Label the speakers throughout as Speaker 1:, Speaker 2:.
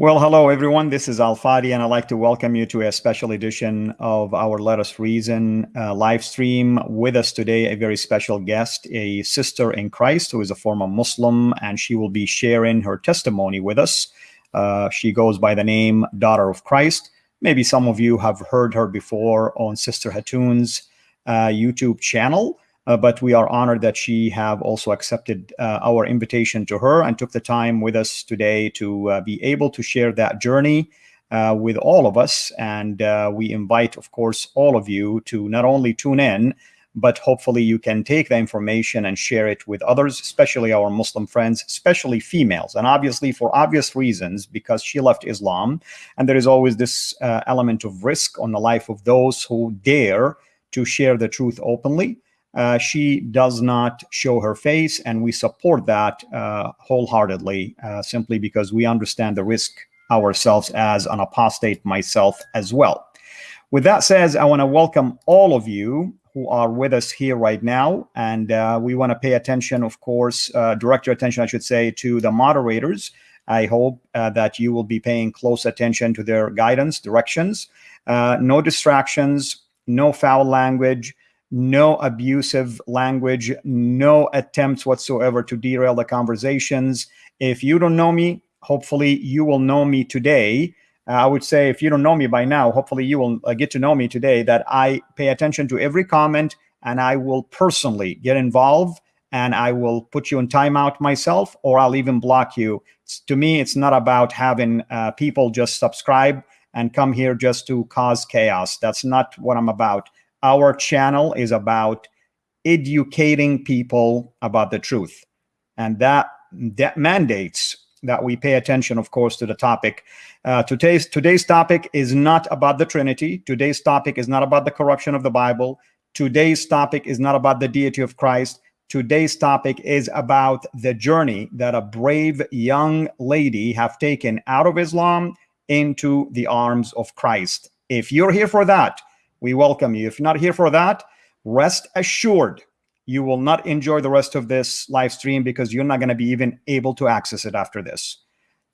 Speaker 1: Well, hello everyone. This is Al Fadi, and I'd like to welcome you to a special edition of our Let Us Reason uh, live stream. With us today, a very special guest, a sister in Christ who is a former Muslim, and she will be sharing her testimony with us. Uh, she goes by the name Daughter of Christ. Maybe some of you have heard her before on Sister Hatun's uh, YouTube channel. Uh, but we are honored that she have also accepted uh, our invitation to her and took the time with us today to uh, be able to share that journey with all of us. And we invite, of course, all of you to not only tune in, but hopefully you can take the information and share it with others, especially our Muslim friends, especially females. And obviously for obvious reasons, because she left Islam. And there is always this uh, element of risk on the life of those who dare to share the truth openly uh, she does not show her face, and we support that uh, wholeheartedly, uh, simply because we understand the risk ourselves as an apostate myself as well. With that said, I want to welcome all of you who are with us here right now, and uh, we want to pay attention, of course, uh, direct your attention, I should say, to the moderators. I hope uh, that you will be paying close attention to their guidance, directions, no distractions, no foul language, no abusive language, no attempts whatsoever to derail the conversations. If you don't know me, hopefully you will know me today. Uh, I would say if you don't know me by now, hopefully you will uh, get to know me today that I pay attention to every comment and I will personally get involved and I will put you in timeout myself or I'll even block you. It's, to me, it's not about having uh, people just subscribe and come here just to cause chaos. That's not what I'm about our channel is about educating people about the truth. And that, that mandates that we pay attention, of course, to the topic. Uh, today's, today's topic is not about the Trinity. Today's topic is not about the corruption of the Bible. Today's topic is not about the deity of Christ. Today's topic is about the journey that a brave young lady have taken out of Islam into the arms of Christ. If you're here for that, we welcome you. If you're not here for that, rest assured you will not enjoy the rest of this live stream because you're not going to be even able to access it after this.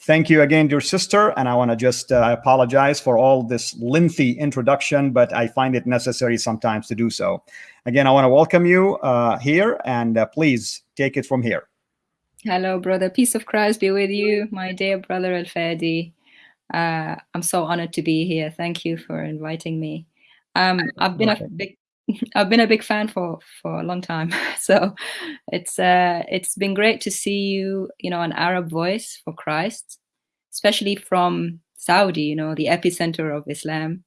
Speaker 1: Thank you again, dear sister. And I want to just uh, apologize for all this lengthy introduction, but I find it necessary sometimes to do so. Again, I want to welcome you uh, here and uh, please take it from here.
Speaker 2: Hello, brother. Peace of Christ be with you, my dear brother Al Fadi. Uh, I'm so honored to be here. Thank you for inviting me. Um, I've been a big I've been a big fan for for a long time, so it's uh, it's been great to see you, you know, an Arab voice for Christ, especially from Saudi, you know, the epicenter of Islam,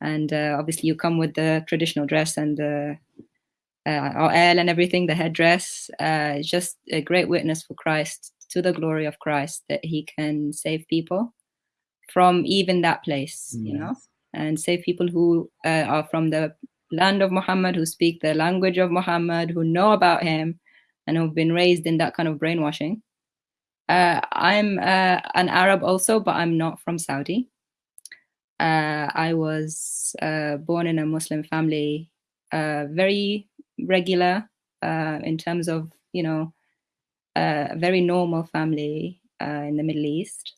Speaker 2: and uh, obviously you come with the traditional dress and the uh, and everything, the headdress. Uh, just a great witness for Christ to the glory of Christ that He can save people from even that place, yes. you know and save people who uh, are from the land of Muhammad, who speak the language of Muhammad, who know about him, and who've been raised in that kind of brainwashing. Uh, I'm uh, an Arab also, but I'm not from Saudi. Uh, I was uh, born in a Muslim family, uh, very regular in terms of, you know, a very normal family in the Middle East.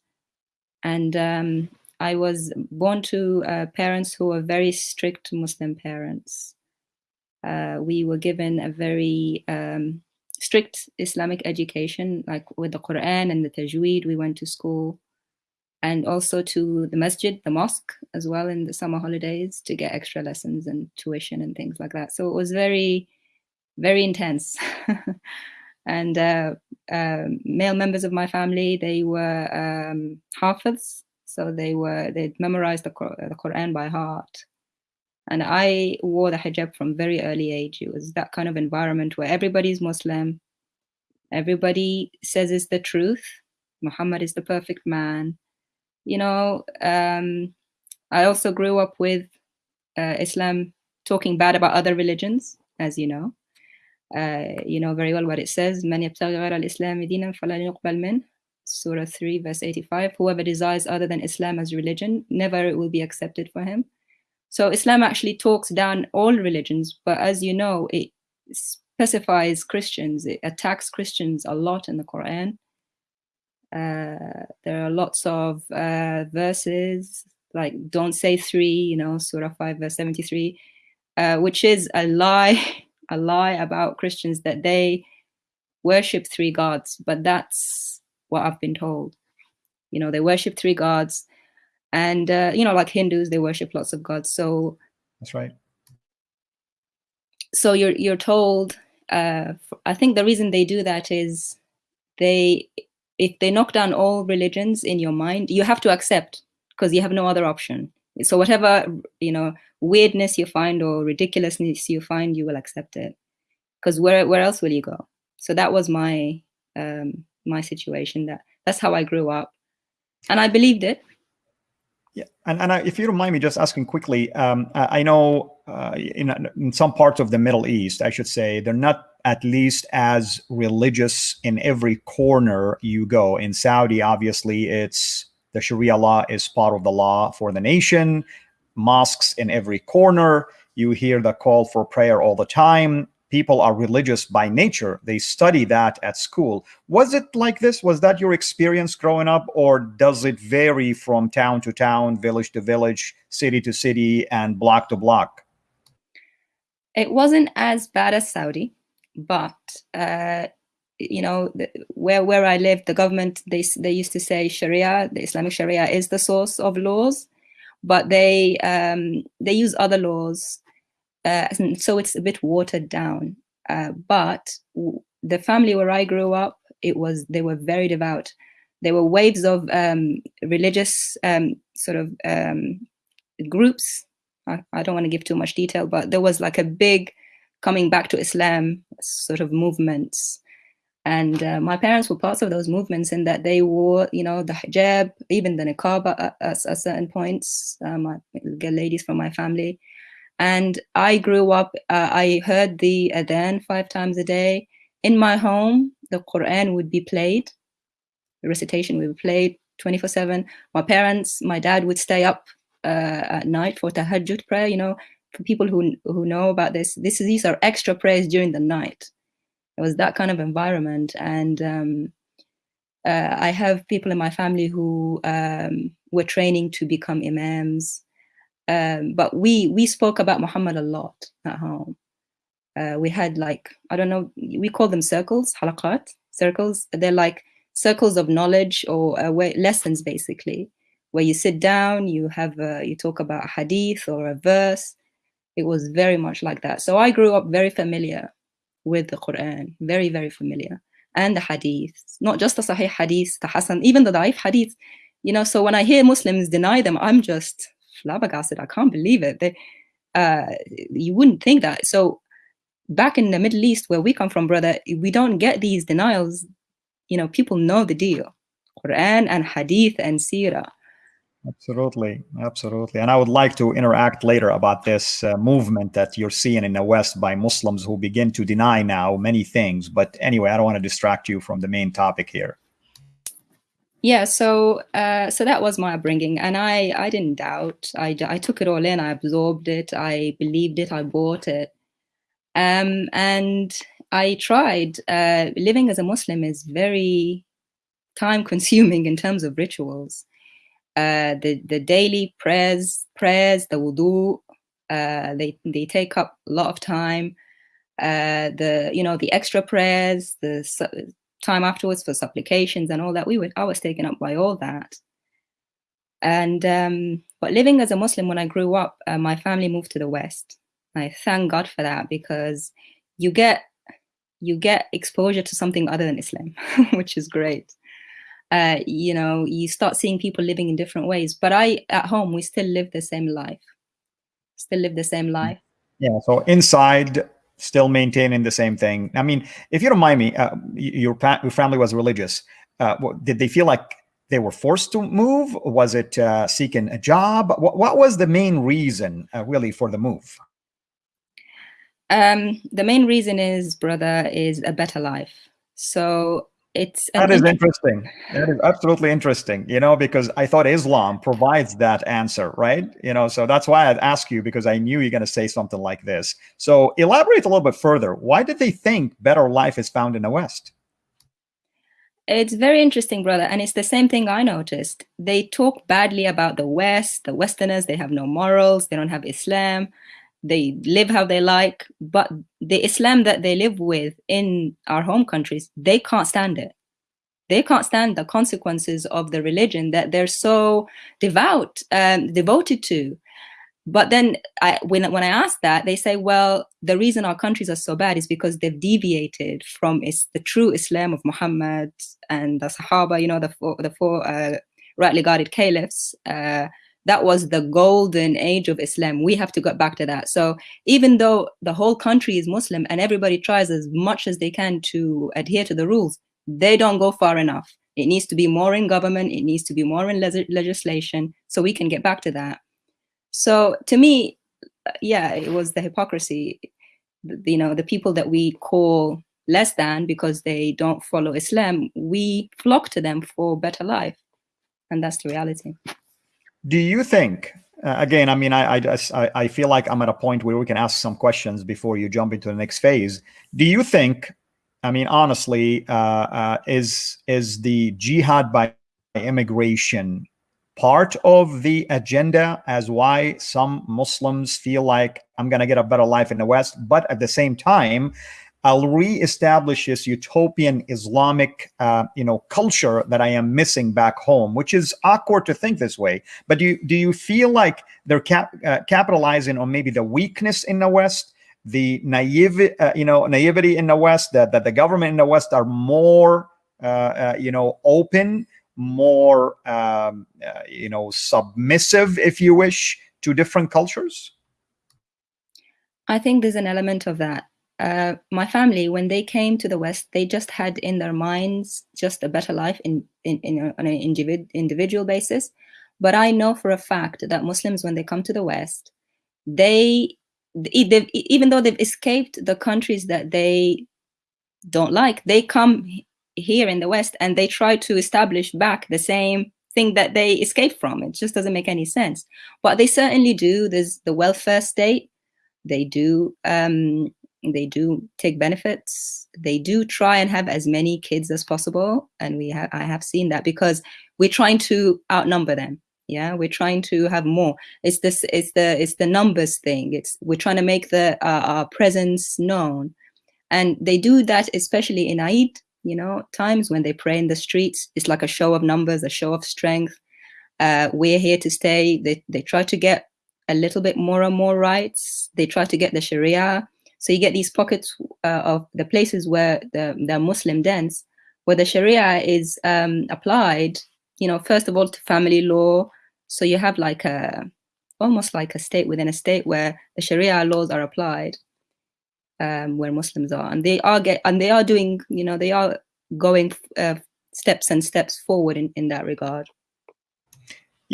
Speaker 2: And um, I was born to uh, parents who were very strict Muslim parents. Uh, we were given a very um, strict Islamic education, like with the Quran and the Tajweed. We went to school and also to the masjid, the mosque, as well in the summer holidays to get extra lessons and tuition and things like that. So it was very, very intense. and uh, uh, male members of my family, they were um, hafiz, so they were, they'd memorized the, the Quran by heart. And I wore the hijab from very early age. It was that kind of environment where everybody's Muslim. Everybody says it's the truth. Muhammad is the perfect man. You know, um, I also grew up with uh, Islam talking bad about other religions, as you know. Uh, you know very well what it says. من يبتغي غير الإسلام دينا فلن يقبل منه. Surah 3, verse 85 Whoever desires other than Islam as religion, never it will be accepted for him. So Islam actually talks down all religions, but as you know, it specifies Christians, it attacks Christians a lot in the Quran. Uh, there are lots of uh, verses like "Don't say three, you know, Surah five verse seventy three, uh, which is a lie, a lie about Christians that they worship three gods. But that's what I've been told. You know, they worship three gods, and uh, you know, like Hindus, they worship lots of gods. So
Speaker 1: that's right.
Speaker 2: So you're you're told. Uh, I think the reason they do that is they if they knock down all religions in your mind, you have to accept because you have no other option. So whatever you know weirdness you find or ridiculousness you find, you will accept it. Because where where else will you go? So that was my um, my situation. That that's how I grew up, and I believed it.
Speaker 1: Yeah, and, and I, if you don't mind me just asking quickly, um, I, I, know uh, in, in some parts of the Middle East, I should say, they're not at least as religious in every corner you go. In Saudi, obviously, it's the Sharia law is part of the law for the nation. Mosques in every corner. You hear the call for prayer all the time people are religious by nature. They study that at school. Was it like this? Was that your experience growing up, or does it vary from town to town, village to village, city to city, and block to block?
Speaker 2: It wasn't as bad as Saudi, but uh, you know, where where I lived, the government they they used to say Sharia, the Islamic Sharia is the source of laws, but they um, they use other laws uh, so it's a bit watered down. Uh, but the family where I grew up, it was they were very devout. There were waves of um, religious um, sort of um, groups. I, I don't want to give too much detail, but there was like a big coming back to Islam sort of movements. And uh, my parents were parts of those movements in that they wore, you know, the hijab, even the niqab at, at, certain points. Um, ladies from my family and I grew up, uh, I heard the adhan five times a day. In my home, the Quran would be played, the recitation would be played 24 7. My parents, my dad would stay up uh, at night for tahajjud prayer. You know, for people who, who know about this, this these are extra prayers during the night. It was that kind of environment. And um, uh, I have people in my family who um, were training to become imams um, but we we spoke about Muhammad a lot at home. Uh, we had like I don't know, we call them circles, halaqat, circles. They're like circles of knowledge or uh, lessons basically, where you sit down, you have a, you talk about a hadith or a verse. It was very much like that. So I grew up very familiar with the Quran, very very familiar, and the hadiths, not just the Sahih hadith, the Hasan, even the Daif hadith. You know, so when I hear Muslims deny them, I'm just flabbergasted. I can't believe it. They, uh, you wouldn't think that. So back in the Middle East, where we come from, brother, we don't get these denials. You know, people know the deal. Quran and Hadith and Sirah.
Speaker 1: Absolutely, absolutely. And I would like to interact later about this uh, movement that you're seeing in the West by Muslims who begin to deny now many things. But anyway, I don't want to distract you from the main topic here
Speaker 2: yeah so uh, so that was my upbringing and i i didn't doubt. I i took it all in i absorbed it i believed it i bought it. Um, and i tried uh, living as a muslim is very time consuming in terms of rituals. Uh, the the daily prayers prayers the wudu uh, they they take up a lot of time. Uh, the you know the extra prayers the time afterwards for supplications and all that. We were I was taken up by all that. And um, but living as a Muslim when I grew up, uh, my family moved to the West. I thank God for that because you get you get exposure to something other than Islam, which is great. Uh, you know, you start seeing people living in different ways. But I, at home, we still live the same life. Still live the same mm. life.
Speaker 1: Yeah. So inside still maintaining the same thing. I mean, if you don't mind me, uh, your, your family was religious. Uh, did they feel like they were forced to move? Was it uh, seeking a job? What, what, was the main reason uh, really for the move?
Speaker 2: Um, the main reason is, brother, is a better life. So it's
Speaker 1: that is interesting. That is absolutely interesting you know because i thought islam provides that answer right? You know so that's why i'd ask you because i knew you're going to say something like this. So elaborate a little bit further. Why did they think better life is found in the west?
Speaker 2: It's very interesting, brother. And it's the same thing I noticed. They talk badly about the West, the Westerners, they have no morals, they don't have Islam, they live how they like. But the Islam that they live with in our home countries, they can't stand it. They can't stand the consequences of the religion that they're so devout, um, devoted to. But then I, when, when I ask that, they say, well, the reason our countries are so bad is because they've deviated from is the true Islam of Muhammad and the Sahaba, you know, the four, the four uh, rightly guarded caliphs. Uh, that was the golden age of Islam. We have to get back to that. So even though the whole country is Muslim and everybody tries as much as they can to adhere to the rules, they don't go far enough. It needs to be more in government. It needs to be more in legislation so we can get back to that. So to me, yeah, it was the hypocrisy, you know, the people that we call less than because they don't follow Islam, we flock to them for better life. And that's the reality.
Speaker 1: Do you think, uh, again, I mean, I, I, I feel like I'm at a point where we can ask some questions before you jump into the next phase. Do you think, I mean, honestly, uh, uh, is, is the jihad by immigration part of the agenda as why some Muslims feel like I'm to get a better life in the West, but at the same time, I'll reestablish this utopian Islamic, uh, you know, culture that I am missing back home, which is awkward to think this way. But do you, do you feel like they're cap uh, capitalizing on maybe the weakness in the West, the naive, uh, you know, naivety in the West, that, that the government in the West are more, uh, uh, you know, open more, um, uh, you know, submissive, if you wish, to different cultures?
Speaker 2: I think there's an element of that. Uh, my family, when they came to the West, they just had in their minds just a better life in, in, in a, on an individ, individual basis. But I know for a fact that Muslims, when they come to the West, they, even though they've escaped the countries that they don't like, they come here in the West and they try to establish back the same thing that they escaped from. It just doesn't make any sense. But they certainly do. There's the welfare state. They do um, they do take benefits. They do try and have as many kids as possible. And we have I have seen that because we're trying to outnumber them. Yeah, we're trying to have more. It's this. It's the. It's the numbers thing. It's we're trying to make the uh, our presence known, and they do that especially in Eid you know, times when they pray in the streets. It's like a show of numbers, a show of strength. Uh, we're here to stay. They, they try to get a little bit more and more rights. They try to get the Sharia. So you get these pockets uh, of the places where the, the Muslim dense, where the Sharia is um, applied, you know, first of all to family law. So you have like a, almost like a state within a state where the Sharia laws are applied um, where Muslims are, and they are get and they are doing, you know, they are going uh, steps and steps forward in, in that regard.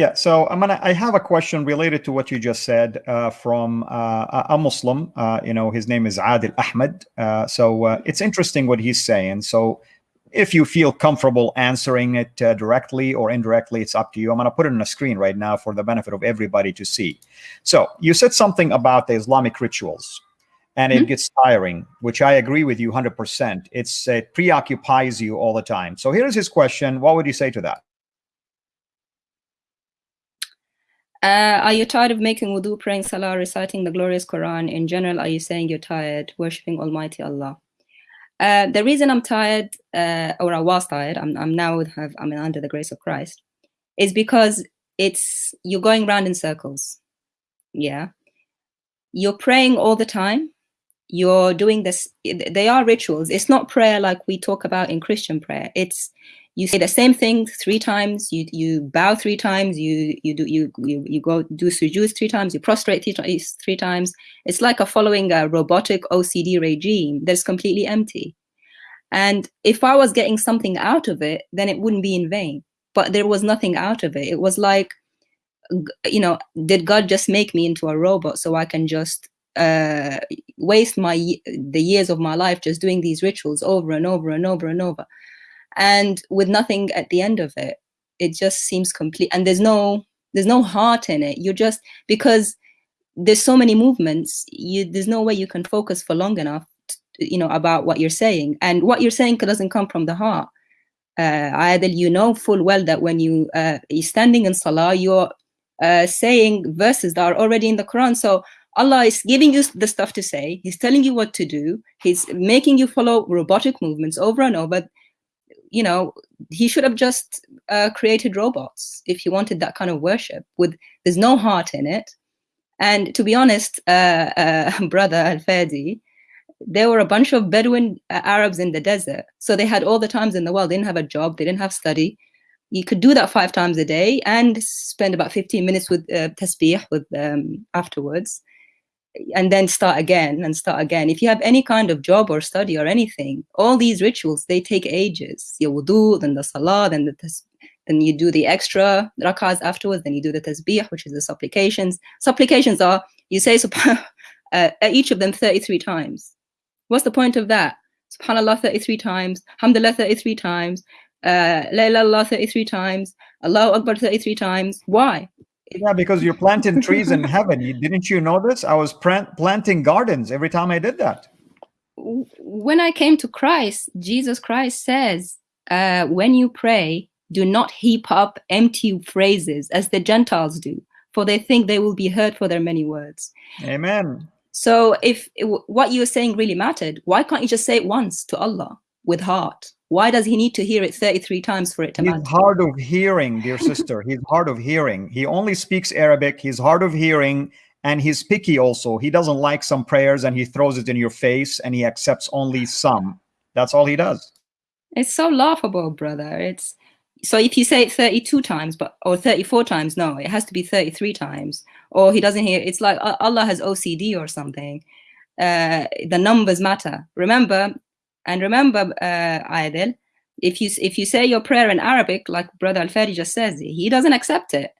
Speaker 1: Yeah, so I'm gonna. I have a question related to what you just said uh, from uh, a Muslim. Uh, you know, his name is Adil Ahmed. Uh, so uh, it's interesting what he's saying. So if you feel comfortable answering it uh, directly or indirectly, it's up to you. I'm gonna put it on the screen right now for the benefit of everybody to see. So you said something about the Islamic rituals and it mm -hmm. gets tiring, which I agree with you 100%. It's it preoccupies you all the time. So here's his question. What would you say to that?
Speaker 2: Uh, are you tired of making wudu, praying salah, reciting the glorious Quran? In general, are you saying you're tired, worshipping Almighty Allah? Uh, the reason I'm tired, uh, or I was tired, I'm, I'm now have, I'm under the grace of Christ, is because it's you're going round in circles. Yeah, you're praying all the time, you're doing this they are rituals it's not prayer like we talk about in christian prayer it's you say the same thing three times you you bow three times you you do you you, you go do sujood three times you prostrate three, three times. It's like a following a robotic ocd regime that's completely empty. And if i was getting something out of it then it wouldn't be in vain. But there was nothing out of it. It was like you know did god just make me into a robot so i can just uh, waste my the years of my life just doing these rituals over and over and over and over, and with nothing at the end of it. It just seems complete, and there's no there's no heart in it. You're just because there's so many movements. You there's no way you can focus for long enough, to, you know, about what you're saying, and what you're saying doesn't come from the heart. uh, you know full well that when you uh, you're standing in salah, you're uh, saying verses that are already in the Quran. So Allah is giving you the stuff to say. He's telling you what to do. He's making you follow robotic movements over and over. You know, he should have just uh, created robots if he wanted that kind of worship. With there's no heart in it. And to be honest, uh, uh, brother Al Fadi, there were a bunch of Bedouin uh, Arabs in the desert. So they had all the times in the world. They didn't have a job. They didn't have study. You could do that five times a day and spend about 15 minutes with uh, tasbih with um, afterwards and then start again and start again. If you have any kind of job or study or anything, all these rituals, they take ages. Your wudu, then the salah, then the then you do the extra rakahs afterwards, then you do the tasbih, which is the supplications. Supplications are, you say uh, each of them 33 times. What's the point of that? Subhanallah 33 times, Alhamdulillah 33 times, uh, La ilaha 33 times, Allahu Akbar 33 times. Why?
Speaker 1: Yeah, because you're planting trees in heaven. You, didn't you know this? I was planting gardens every time I did that.
Speaker 2: When I came to Christ, Jesus Christ says, uh, when you pray, do not heap up empty phrases as the Gentiles do, for they think they will be heard for their many words.
Speaker 1: Amen.
Speaker 2: So if what you're saying really mattered, why can't you just say it once to Allah with heart? Why does he need to hear it 33 times for it to
Speaker 1: he's
Speaker 2: matter?
Speaker 1: hard of hearing, dear sister. he's hard of hearing. He only speaks Arabic. He's hard of hearing and he's picky also. He doesn't like some prayers and he throws it in your face and he accepts only some. That's all he does.
Speaker 2: It's so laughable, brother. It's so if you say it 32 times but or 34 times, no, it has to be 33 times. Or he doesn't hear it's like Allah has OCD or something. Uh, the numbers matter. Remember, and remember, uh, Adil, if you if you say your prayer in Arabic, like Brother Al-Fadi just says, he doesn't accept it,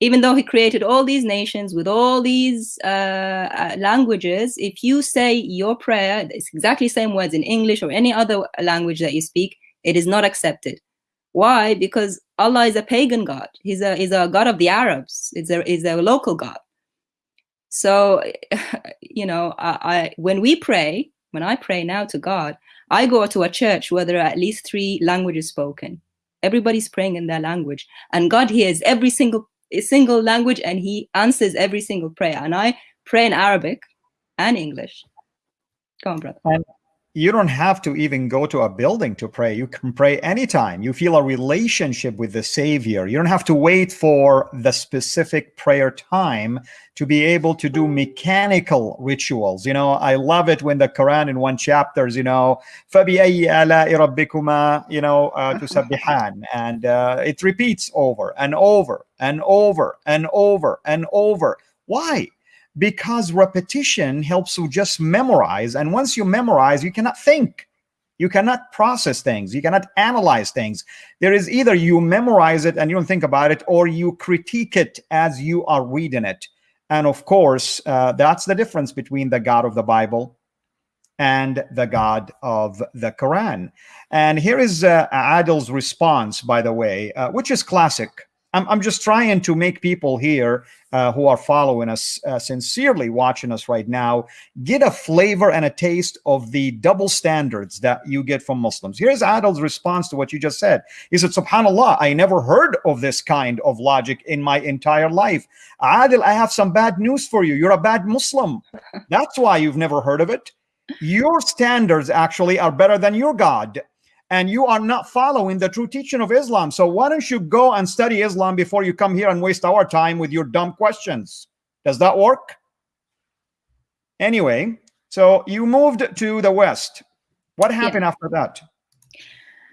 Speaker 2: even though he created all these nations with all these uh, uh, languages. If you say your prayer, it's exactly same words in English or any other language that you speak, it is not accepted. Why? Because Allah is a pagan god. He's a he's a god of the Arabs. It's a is a local god. So, you know, I, I when we pray, when I pray now to God, I go to a church where there are at least three languages spoken. Everybody's praying in their language, and God hears every single single language, and He answers every single prayer. And I pray in Arabic and English. Come on, brother
Speaker 1: you don't have to even go to a building to pray. You can pray anytime. You feel a relationship with the Savior. You don't have to wait for the specific prayer time to be able to do mechanical rituals. You know, I love it when the Quran in one chapters, you know, فَبِأَيِّ آلَاءِ رَبِّكُمَا, you know, uh, تُسَبِّحَانِ. And uh, it repeats over and over and over and over and over. Why? Because repetition helps you just memorize. And once you memorize, you cannot think. You cannot process things. You cannot analyze things. There is either you memorize it and you don't think about it, or you critique it as you are reading it. And of course, uh, that's the difference between the God of the Bible and the God of the Quran. And here is uh, Adil's response, by the way, uh, which is classic. I'm, I'm just trying to make people here uh, who are following us uh, sincerely watching us right now get a flavor and a taste of the double standards that you get from Muslims. Here's Adil's response to what you just said. He said, Subhanallah, I never heard of this kind of logic in my entire life. Adil, I have some bad news for you. You're a bad Muslim. That's why you've never heard of it. Your standards actually are better than your God and you are not following the true teaching of Islam. So why don't you go and study Islam before you come here and waste our time with your dumb questions? Does that work? Anyway, so you moved to the West. What happened yeah. after that?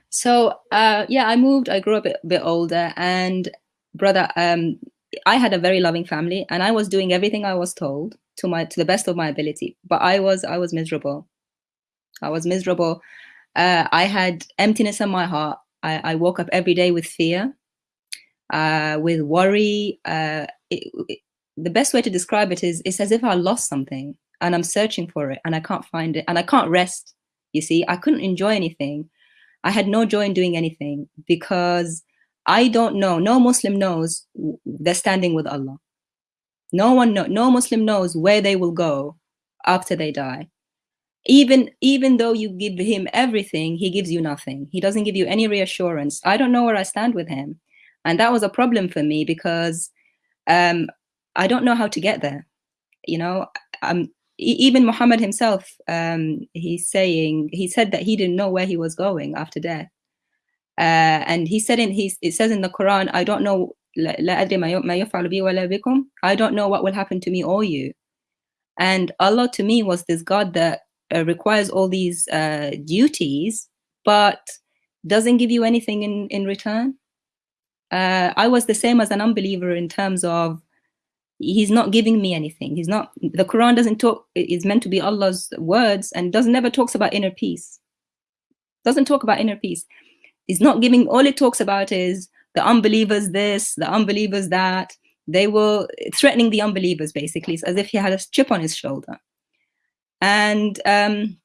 Speaker 2: So uh, yeah, I moved. I grew up a bit older, and brother, um, I had a very loving family, and I was doing everything I was told to my to the best of my ability. But I was I was miserable. I was miserable uh, I had emptiness in my heart. I, I, woke up every day with fear, uh, with worry. Uh, it, it, the best way to describe it is it's as if I lost something and I'm searching for it and I can't find it and I can't rest. You see, I couldn't enjoy anything. I had no joy in doing anything because I don't know. No Muslim knows they're standing with Allah. No one, know, no Muslim knows where they will go after they die even even though you give him everything he gives you nothing. He doesn't give you any reassurance. I don't know where i stand with him. And that was a problem for me because um, i don't know how to get there. You know um, even muhammad himself um, he's saying he said that he didn't know where he was going after death. Uh, and he said in he it says in the quran i don't know I don't know what will happen to me or you. And Allah to me was this God that uh, requires all these uh, duties, but doesn't give you anything in, in return. Uh, I was the same as an unbeliever in terms of he's not giving me anything. He's not, the Quran doesn't talk, it's meant to be Allah's words and doesn't never talks about inner peace. Doesn't talk about inner peace. He's not giving, all it talks about is the unbelievers this, the unbelievers that. They were threatening the unbelievers basically, as if he had a chip on his shoulder. And um,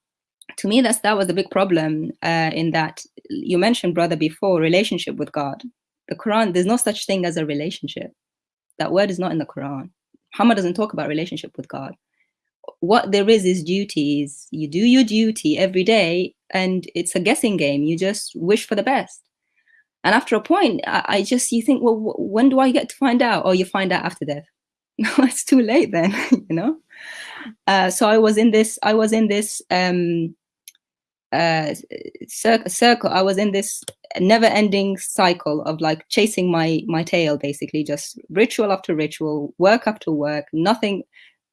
Speaker 2: to me, that's that was a big problem uh, in that you mentioned, brother, before relationship with God. The Quran, there's no such thing as a relationship. That word is not in the Quran. Muhammad doesn't talk about relationship with God. What there is is duties. You do your duty every day, and it's a guessing game. You just wish for the best. And after a point, I, I just you think, well, when do I get to find out? Or oh, you find out after death. No, it's too late then, you know. Uh, so I was in this, I was in this um, uh, cir circle. I was in this never-ending cycle of like chasing my my tail, basically, just ritual after ritual, work after work, nothing,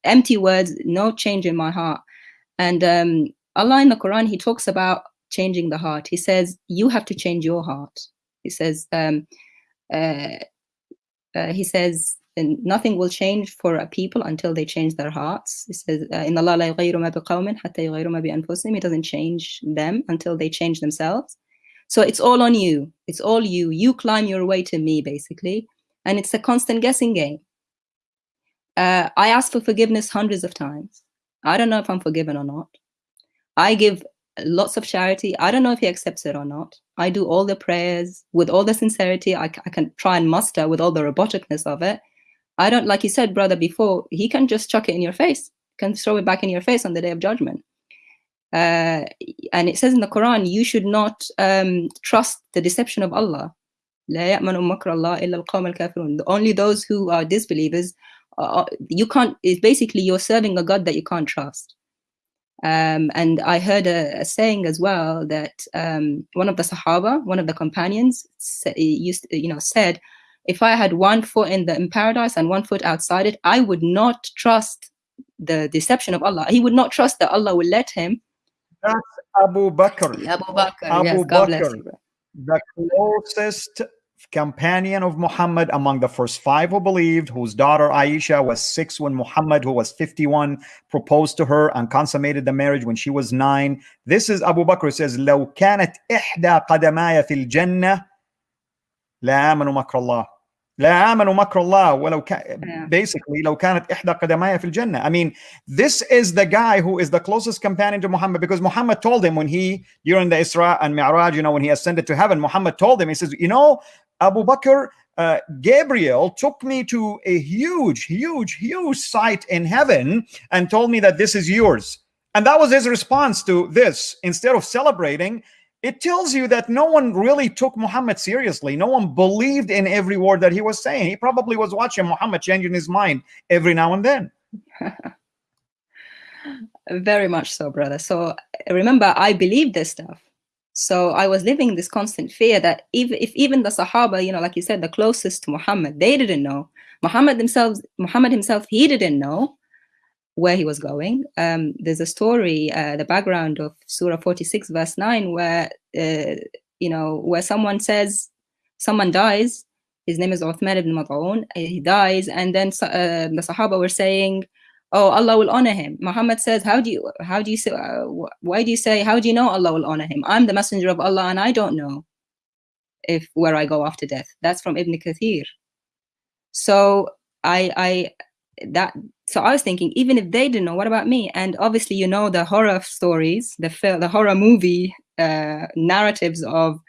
Speaker 2: empty words, no change in my heart. And um, Allah in the Quran, He talks about changing the heart. He says you have to change your heart. He says um, uh, uh, He says and nothing will change for a people until they change their hearts. It says, uh, "In Allah la It doesn't change them until they change themselves. So it's all on you. It's all you. You climb your way to me, basically, and it's a constant guessing game. Uh, I ask for forgiveness hundreds of times. I don't know if I'm forgiven or not. I give lots of charity. I don't know if he accepts it or not. I do all the prayers with all the sincerity I, I can try and muster with all the roboticness of it. I don't, like you said, brother, before, he can just chuck it in your face, can throw it back in your face on the day of judgment. Uh, and it says in the Quran, you should not um, trust the deception of Allah. Only those who are disbelievers, uh, you can't, it's basically you're serving a God that you can't trust. Um, and I heard a, a, saying as well that um, one of the Sahaba, one of the companions, used, you know, said, if I had one foot in the in paradise and one foot outside it, I would not trust the deception of Allah. He would not trust that Allah will let him.
Speaker 1: That's Abu Bakr.
Speaker 2: Abu Bakr.
Speaker 1: Abu
Speaker 2: yes,
Speaker 1: Bakr, the closest companion of Muhammad among the first five who believed, whose daughter Aisha was six when Muhammad, who was 51, proposed to her and consummated the marriage when she was nine. This is Abu Bakr says, لو كانت إحدى قدماي في الجنة لآمنوا مكر الله لا آمنوا مكر الله ولو كان basically لو كانت إحدى قدماي في الجنة I mean this is the guy who is the closest companion to Muhammad because Muhammad told him when he during the Isra and Mi'raj you know when he ascended to heaven Muhammad told him he says you know Abu Bakr uh, Gabriel took me to a huge huge huge site in heaven and told me that this is yours and that was his response to this instead of celebrating it tells you that no one really took Muhammad seriously. No one believed in every word that he was saying. He probably was watching Muhammad changing his mind every now and then.
Speaker 2: Very much so, brother. So remember, I believed this stuff. So I was living this constant fear that if, if even the Sahaba, you know, like you said, the closest to Muhammad, they didn't know. Muhammad himself, Muhammad himself, he didn't know where he was going. Um, there's a story, uh, the background of Surah 46, verse 9, where, uh, you know, where someone says, someone dies, his name is Uthman ibn Mad'un, he dies, and then uh, the Sahaba were saying, oh, Allah will honor him. Muhammad says, how do you, how do you say, uh, why do you say, how do you know Allah will honor him? I'm the messenger of Allah and I don't know if where I go after death. That's from Ibn Kathir. So I, I, that so I was thinking, even if they didn't know, what about me? And obviously, you know, the horror stories, the the horror movie uh, narratives of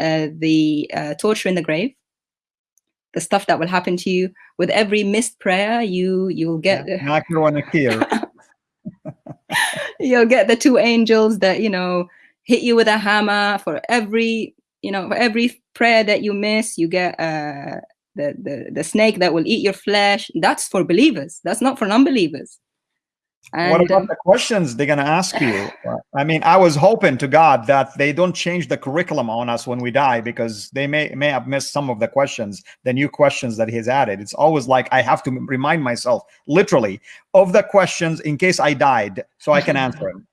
Speaker 2: uh, the uh, torture in the grave, the stuff that will happen to you with every missed prayer, you you will get.
Speaker 1: Yeah,
Speaker 2: you'll get the two angels that you know hit you with a hammer for every you know for every prayer that you miss you get uh the, the the snake that will eat your flesh that's for believers that's not for non-believers
Speaker 1: and, what about um, the questions they're going to ask you? I mean, I was hoping to God that they don't change the curriculum on us when we die because they may may have missed some of the questions, the new questions that he's added. It's always like I have to remind myself, literally, of the questions in case I died, so I can answer them.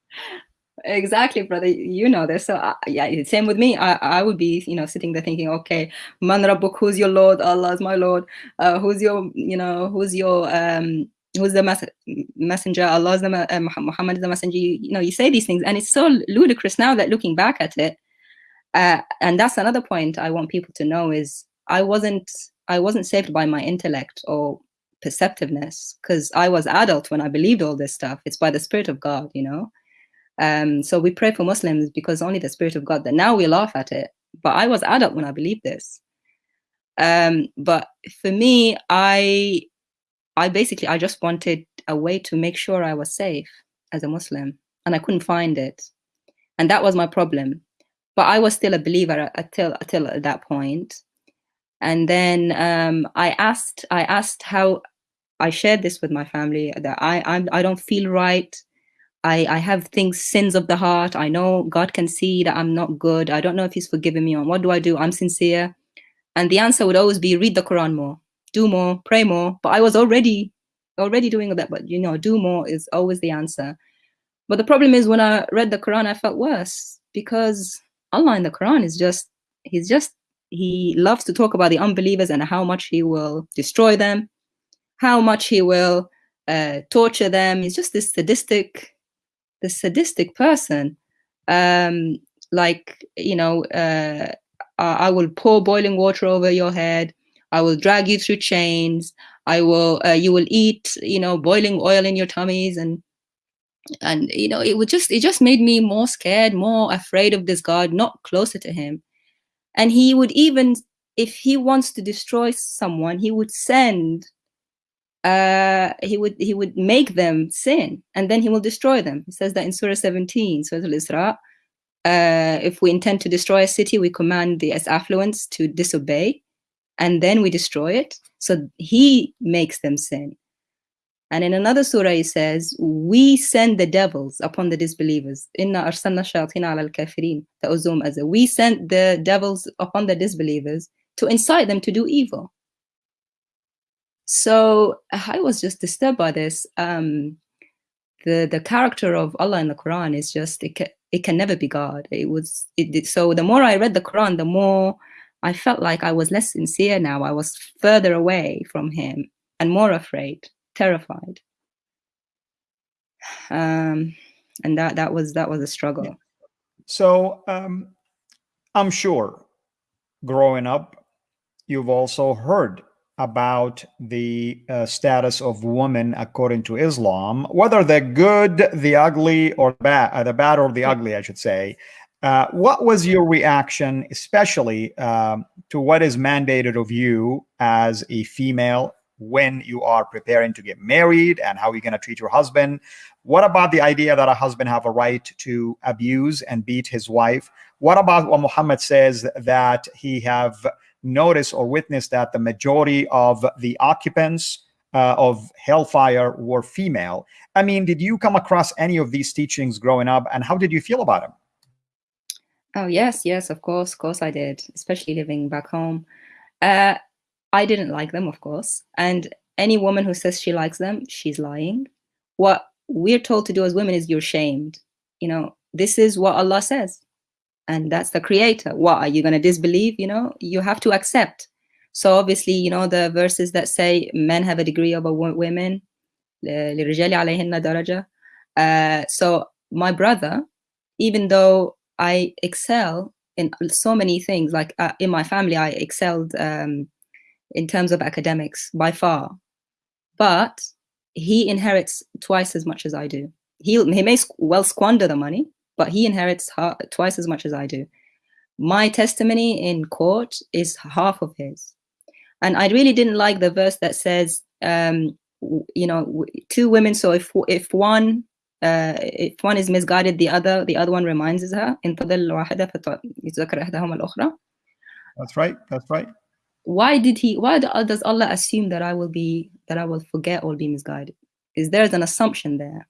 Speaker 2: Exactly brother you know this so uh, yeah same with me I, I would be you know sitting there thinking okay man rabbuk who's your lord allah is my lord uh, who's your you know who's your um who's the mes messenger, Allah is the uh, Muhammad is the messenger. You, you, know, you say these things, and it's so ludicrous now that looking back at it. Uh, and that's another point I want people to know is I wasn't I wasn't saved by my intellect or perceptiveness because I was adult when I believed all this stuff. It's by the Spirit of God, you know. Um, so we pray for Muslims because only the Spirit of God. That now we laugh at it, but I was adult when I believed this. Um, but for me, I I basically I just wanted a way to make sure I was safe as a Muslim, and I couldn't find it, and that was my problem. But I was still a believer until until at that point. and then um, I asked I asked how I shared this with my family that I I'm, I don't feel right. I, I have things, sins of the heart. I know God can see that I'm not good. I don't know if He's forgiven me. On what do I do? I'm sincere. And the answer would always be read the Quran more do more, pray more. But I was already already doing that. But you know, do more is always the answer. But the problem is when I read the Quran, I felt worse because Allah in the Quran is just he's just he loves to talk about the unbelievers and how much he will destroy them, how much he will uh, torture them. He's just this sadistic, this sadistic person. Um, like you know, uh, I will pour boiling water over your head. I will drag you through chains. I will, uh, you will eat, you know, boiling oil in your tummies and, and, you know, it would just, it just made me more scared, more afraid of this God, not closer to him. And he would even, if he wants to destroy someone, he would send, uh, he would, he would make them sin and then he will destroy them. He says that in Surah 17, Surah Al-Isra, uh, if we intend to destroy a city, we command the as affluents to disobey and then we destroy it. So he makes them sin. And in another surah, he says, We send the devils upon the disbelievers. Inna arsalna shayatina ala al-kafirin. as We sent the devils upon the disbelievers to incite them to do evil. So I was just disturbed by this. Um, the the character of Allah in the Quran is just it can, it can never be God. It was it, so the more I read the Quran, the more I felt like I was less sincere now. I was further away from him and more afraid, terrified. Um, and that that was that was a struggle.
Speaker 1: So um, I'm sure, growing up, you've also heard about the uh, status of women according to Islam, whether they're good, the ugly, or bad, uh, the bad or the ugly, I should say. Uh, what was your reaction, especially um, to what is mandated of you as a female when you are preparing to get married and how you're going to treat your husband? What about the idea that a husband have a right to abuse and beat his wife? What about what Muhammad says that he have noticed or witness that the majority of the occupants uh, of hellfire were female? I mean, did you come across any of these teachings growing up and how did you feel about them?
Speaker 2: Oh, yes, yes, of course, of course I did, especially living back home. Uh, I didn't like them, of course. And any woman who says she likes them, she's lying. What we're told to do as women is you're shamed. You know, this is what Allah says. And that's the creator. What are you going to disbelieve? You know, you have to accept. So obviously, you know, the verses that say men have a degree over women. Uh, so my brother, even though I excel in so many things. Like uh, in my family, I excelled um, in terms of academics by far, but he inherits twice as much as I do. He he may well squander the money, but he inherits twice as much as I do. My testimony in court is half of his, and I really didn't like the verse that says, um, you know, two women. So if if one uh, if one is misguided, the other the other one reminds her.
Speaker 1: That's right. That's right.
Speaker 2: Why did he? Why does Allah assume that I will be that I will forget or be misguided? Is there an assumption there?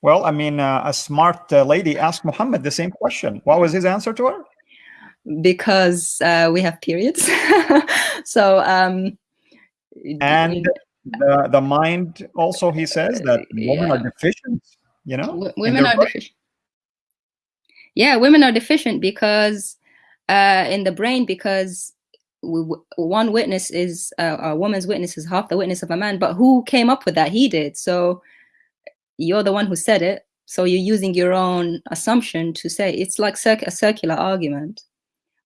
Speaker 1: Well, I mean, uh, a smart uh, lady asked Muhammad the same question. What was his answer to her?
Speaker 2: Because uh, we have periods. so, um,
Speaker 1: and the, the mind also, he says that women yeah. are deficient, you know?
Speaker 2: Women are deficient. Yeah, women are deficient because uh, in the brain, because one witness is uh, a woman's witness is half the witness of a man, but who came up with that? He did. So you're the one who said it. So you're using your own assumption to say it's like cir a circular argument.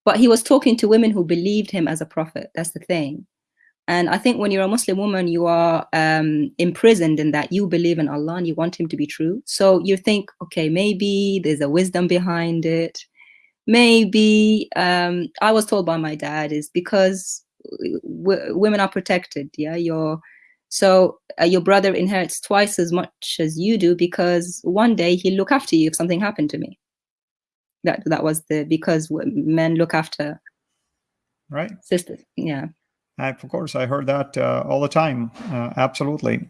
Speaker 2: But he was talking to women who believed him as a prophet. That's the thing. And I think when you're a Muslim woman, you are um, imprisoned in that you believe in Allah and you want him to be true. So you think, okay, maybe there's a wisdom behind it. Maybe um, I was told by my dad is because women are protected. Yeah, you're so uh, your brother inherits twice as much as you do because one day he'll look after you if something happened to me. That that was the because men look after
Speaker 1: right
Speaker 2: sisters. Yeah.
Speaker 1: I, of course, I heard that uh, all the time. Uh, absolutely.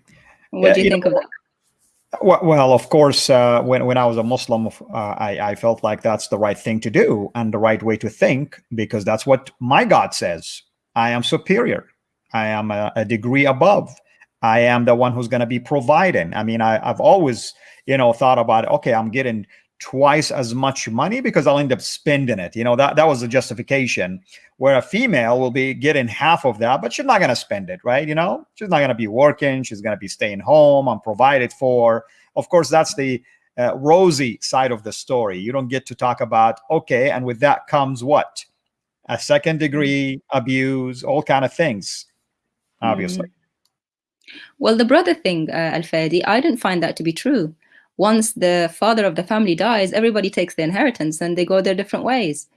Speaker 2: What do you, you think know, of that?
Speaker 1: Well, well of course, uh, when when I was a Muslim, uh, I I felt like that's the right thing to do and the right way to think because that's what my God says. I am superior. I am a, a degree above. I am the one who's going to be providing. I mean, I, I've always, you know, thought about, okay, I'm getting twice as much money because I'll end up spending it. You know, that, that was the justification where a female will be getting half of that, but she's not going to spend it, right? You know, she's not going to be working. She's going to be staying home and provided for. Of course, that's the uh, rosy side of the story. You don't get to talk about, okay, and with that comes what? A second degree abuse, all kind of things, obviously. Mm.
Speaker 2: Well, the brother thing, uh, Al-Fadi, I didn't find that to be true. Once the father of the family dies, everybody takes the inheritance and they go their different ways.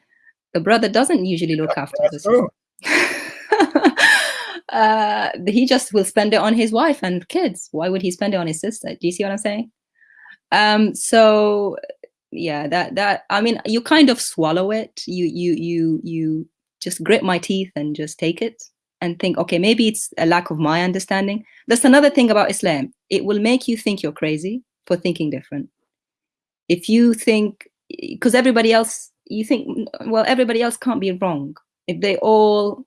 Speaker 2: The brother doesn't usually look after
Speaker 1: That's true.
Speaker 2: uh, he just will spend it on his wife and kids. Why would he spend it on his sister? Do you see what I'm saying? Um, so yeah, that that I mean, you kind of swallow it. You you you you just grit my teeth and just take it and think, okay, maybe it's a lack of my understanding. That's another thing about Islam. It will make you think you're crazy for thinking different. If you think, because everybody else, you think, well, everybody else can't be wrong. If they all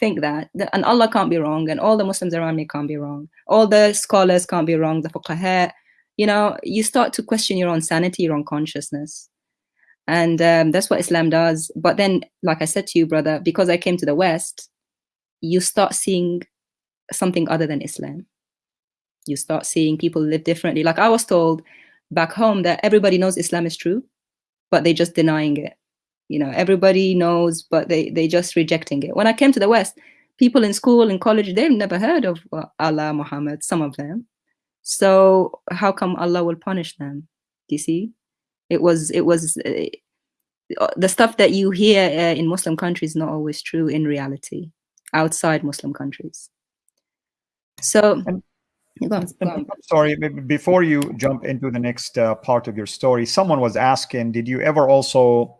Speaker 2: think that, and Allah can't be wrong, and all the Muslims around me can't be wrong, all the scholars can't be wrong, the fuqaha, you know, you start to question your own sanity, your own consciousness. And um, that's what Islam does. But then, like I said to you, brother, because I came to the West, you start seeing something other than Islam. You start seeing people live differently. Like I was told back home that everybody knows Islam is true, but they're just denying it. You know, everybody knows, but they they just rejecting it. When I came to the West, people in school and college, they've never heard of Allah, Muhammad, some of them. So how come Allah will punish them? Do you see? It was it was uh, the stuff that you hear uh, in Muslim countries not always true in reality outside Muslim countries. So,
Speaker 1: and, go on, go on. sorry, before you jump into the next uh, part of your story, someone was asking, did you ever also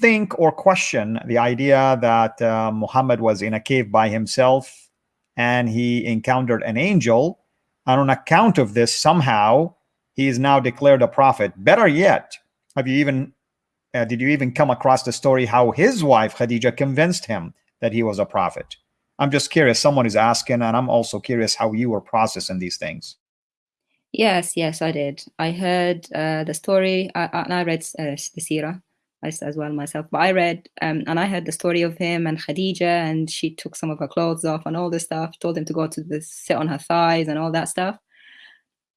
Speaker 1: think or question the idea that uh, Muhammad was in a cave by himself and he encountered an angel and on account of this somehow he is now declared a prophet better yet have you even uh, did you even come across the story how his wife khadija convinced him that he was a prophet? I'm just curious. Someone is asking, and I'm also curious how you were processing these things.
Speaker 2: Yes, yes, I did. I heard uh, the story, I, and I read uh, the Sirah as well myself. But I read, um, and I heard the story of him and Khadija, and she took some of her clothes off and all this stuff. Told him to go to the sit on her thighs and all that stuff.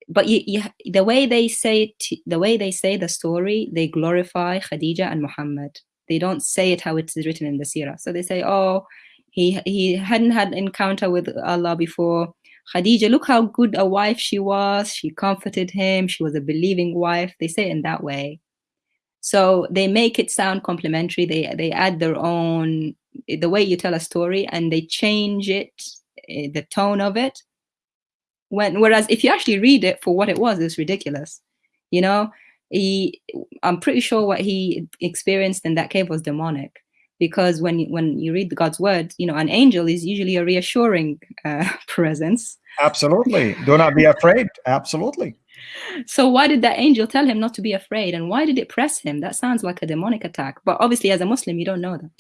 Speaker 2: But you, you, the way they say the way they say the story, they glorify Khadija and Muhammad they don't say it how it's written in the Sirah. So they say, oh, he he hadn't had encounter with Allah before. Khadija, look how good a wife she was. She comforted him. She was a believing wife. They say it in that way. So they make it sound complimentary. They they add their own the way you tell a story and they change it, eh, the tone of it. when whereas if you actually read it for what it was, it's ridiculous. You know, he I'm pretty sure what he experienced in that cave was demonic because when you, when you read God's word, you know, an angel is usually a reassuring uh, presence.
Speaker 1: Absolutely. Do not be afraid. Absolutely.
Speaker 2: So why did that angel tell him not to be afraid? And why did it press him? That sounds like a demonic attack. But obviously, as a Muslim, you don't know that.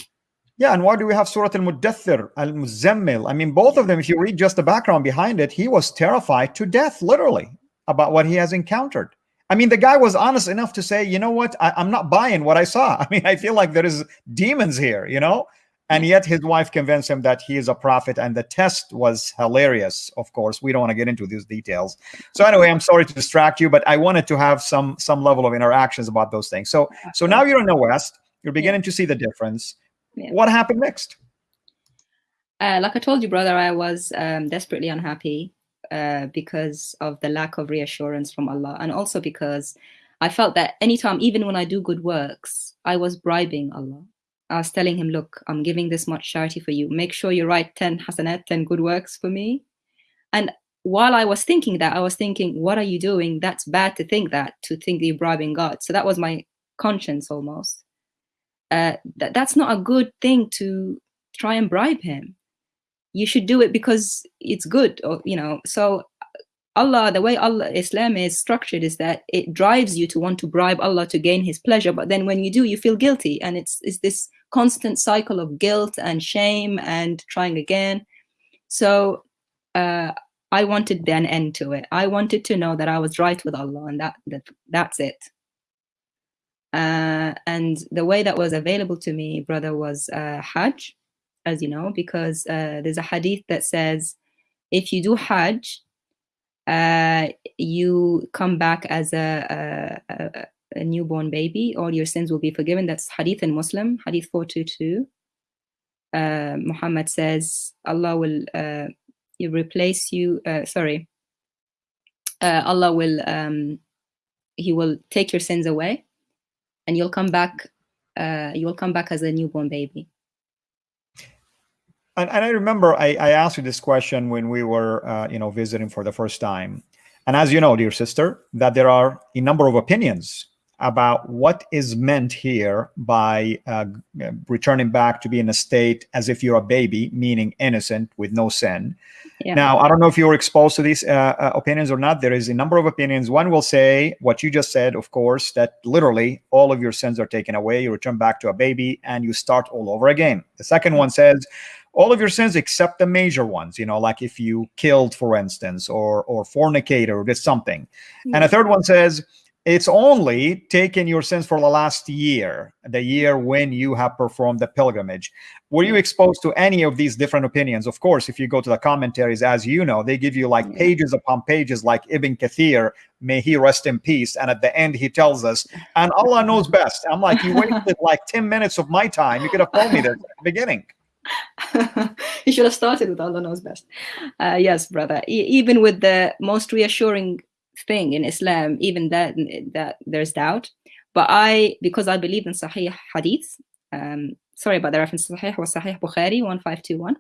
Speaker 1: Yeah, and why do we have Surah Al-Muddathir, Al-Muzammil? I mean, both of them, if you read just the background behind it, he was terrified to death, literally, about what he has encountered. I mean, the guy was honest enough to say, you know what, I, am not buying what I saw. I mean, I feel like there is demons here, you know? And yet his wife convinced him that he is a prophet. And the test was hilarious, of course. We don't want to get into these details. So anyway, I'm sorry to distract you, but I wanted to have some some level of interactions about those things. So so now you're in the West, you're beginning yeah. to see the difference. Yeah. What happened next?
Speaker 2: Uh, like I told you, brother, I was um, desperately unhappy uh, because of the lack of reassurance from Allah, and also because I felt that anytime, even when I do good works, I was bribing Allah. I was telling him, look, I'm giving this much charity for you. Make sure you write 10 hasanat, 10 good works for me. And while I was thinking that, I was thinking, what are you doing? That's bad to think that, to think that you're bribing God. So that was my conscience almost. Uh, that, that's not a good thing to try and bribe him. You should do it because it's good, or, you know. So Allah, the way Allah Islam is structured is that it drives you to want to bribe Allah to gain His pleasure. But then when you do, you feel guilty, and it's it's this constant cycle of guilt and shame and trying again. So uh, I wanted an end to it. I wanted to know that I was right with Allah, and that, that that's it. Uh, and the way that was available to me, brother, was uh, Hajj, as you know, because uh, there's a hadith that says if you do Hajj uh, you come back as a, a, a, newborn baby, all your sins will be forgiven. That's Hadith in Muslim, Hadith 422. Uh, Muhammad says, Allah will uh, replace you, uh, sorry, uh, Allah will, um, He will take your sins away and you'll come back, uh, you'll come back as a newborn baby.
Speaker 1: And, and I remember I, I, asked you this question when we were, uh, you know, visiting for the first time. And as you know, dear sister, that there are a number of opinions about what is meant here by uh, returning back to be in a state as if you're a baby, meaning innocent with no sin. Yeah. Now, I don't know if you were exposed to these uh, uh, opinions or not. There is a number of opinions. One will say what you just said, of course, that literally all of your sins are taken away. You return back to a baby and you start all over again. The second one says all of your sins except the major ones, you know, like if you killed, for instance, or or fornicated or did something. And a third one says it's only taken your sins for the last year, the year when you have performed the pilgrimage. Were you exposed to any of these different opinions? Of course, if you go to the commentaries, as you know, they give you like pages upon pages, like Ibn Kathir, may he rest in peace. And at the end, he tells us, and Allah knows best. I'm like, you wasted like 10 minutes of my time. You could have told me this at the beginning.
Speaker 2: you should have started with Allah knows best. Uh, yes, brother. E even with the most reassuring thing in Islam, even that that there's doubt. But I, because I believe in Sahih Hadith, um, sorry about the reference. Sahih was Sahih Bukhari one five two one.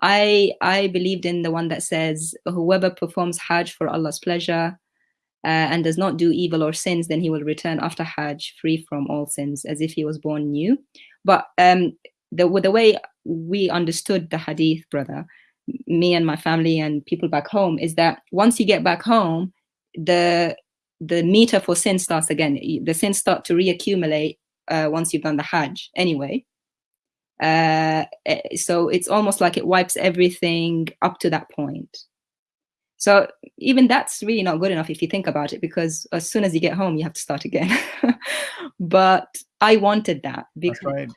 Speaker 2: I I believed in the one that says whoever performs Hajj for Allah's pleasure. Uh, and does not do evil or sins, then he will return after Hajj free from all sins, as if he was born new. But um, the the way we understood the hadith, brother, me and my family and people back home, is that once you get back home, the the meter for sin starts again. The sins start to reaccumulate uh, once you've done the Hajj anyway. Uh, eh, so it's almost like it wipes everything up to that point. So even that's really not good enough if you think about it, because as soon as you get home, you have to start again. but I wanted that because right.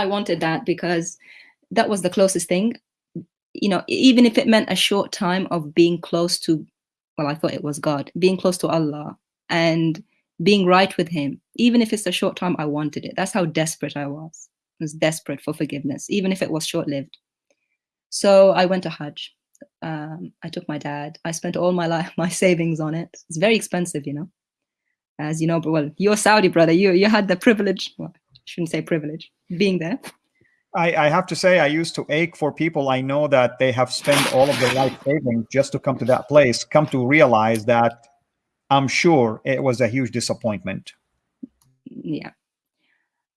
Speaker 2: I wanted that because that was the closest thing. You know, even if it meant a short time of being close to, well, I thought it was God, being close to Allah and being right with Him, even if it's a short time, I wanted it. That's how desperate I was. I was desperate for forgiveness, even if it was short lived. So I went to Hajj. Um, I took my dad. I spent all my life, my savings on it. It's very expensive, you know. As you know, well, you're Saudi brother. You you had the privilege. Well, shouldn't say privilege, being there.
Speaker 1: I, I, have to say, I used to ache for people I know that they have spent all of their life saving just to come to that place, come to realize that I'm sure it was a huge disappointment.
Speaker 2: Yeah.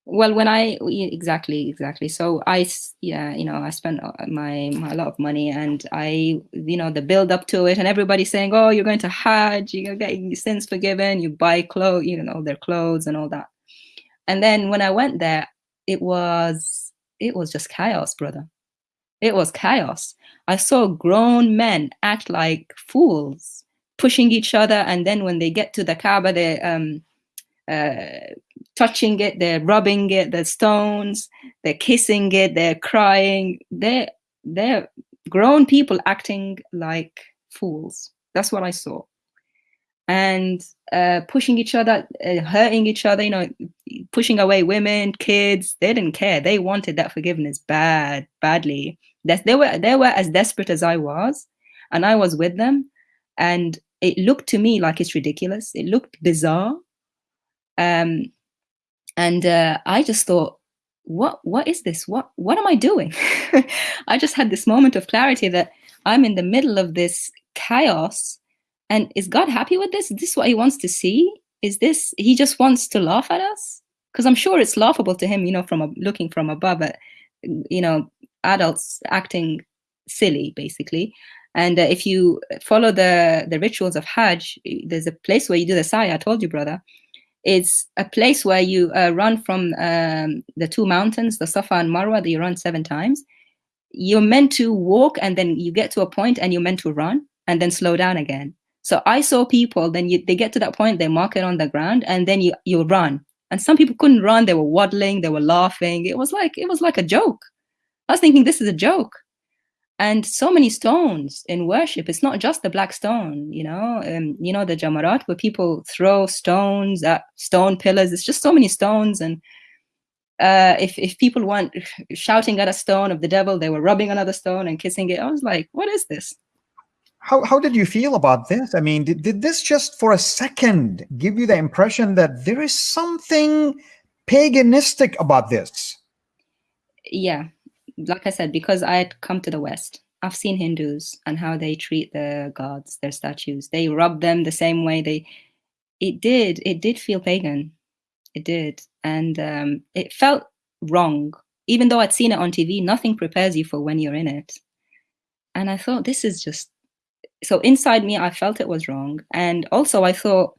Speaker 2: Well, when I exactly exactly so I yeah you know I spent uh, my, my a lot of money and I you know the build up to it and everybody saying oh you're going to Hajj you're getting your sins forgiven you buy clothes you know their clothes and all that and then when I went there it was it was just chaos brother it was chaos I saw grown men act like fools pushing each other and then when they get to the Kaaba they um uh, touching it, they're rubbing it, the stones, they're kissing it, they're crying. They're they're grown people acting like fools. That's what I saw. And uh, pushing each other, uh, hurting each other, you know, pushing away women, kids. They didn't care. They wanted that forgiveness bad, badly. That they were they were as desperate as I was, and I was with them. And it looked to me like it's ridiculous. It looked bizarre. Um, and uh, I just thought, what what is this? What what am I doing? I just had this moment of clarity that I'm in the middle of this chaos. And is God happy with this? Is this what he wants to see? Is this he just wants to laugh at us? Because I'm sure it's laughable to him, you know, from a, looking from above at, you know, adults acting silly, basically. And uh, if you follow the the rituals of Hajj, there's a place where you do the sa'i. I told you, brother, it's a place where you uh, run from um, the two mountains, the Safa and Marwa, that you run seven times. You're meant to walk and then you get to a point and you're meant to run and then slow down again. So I saw people, then you, they get to that point, they mark it on the ground and then you, you run. And some people couldn't run, they were waddling, they were laughing. It was like, it was like a joke. I was thinking, this is a joke and so many stones in worship it's not just the black stone you know um, you know the jamarat where people throw stones at stone pillars it's just so many stones and uh, if, if people weren't shouting at a stone of the devil they were rubbing another stone and kissing it i was like what is this
Speaker 1: how, how did you feel about this i mean did, did this just for a second give you the impression that there is something paganistic about this
Speaker 2: yeah like I said, because I had come to the West, I've seen Hindus and how they treat their gods, their statues. They rub them the same way they. It did. It did feel pagan. It did, and um, it felt wrong. Even though I'd seen it on TV, nothing prepares you for when you're in it. And I thought, this is just. So inside me, I felt it was wrong, and also I thought,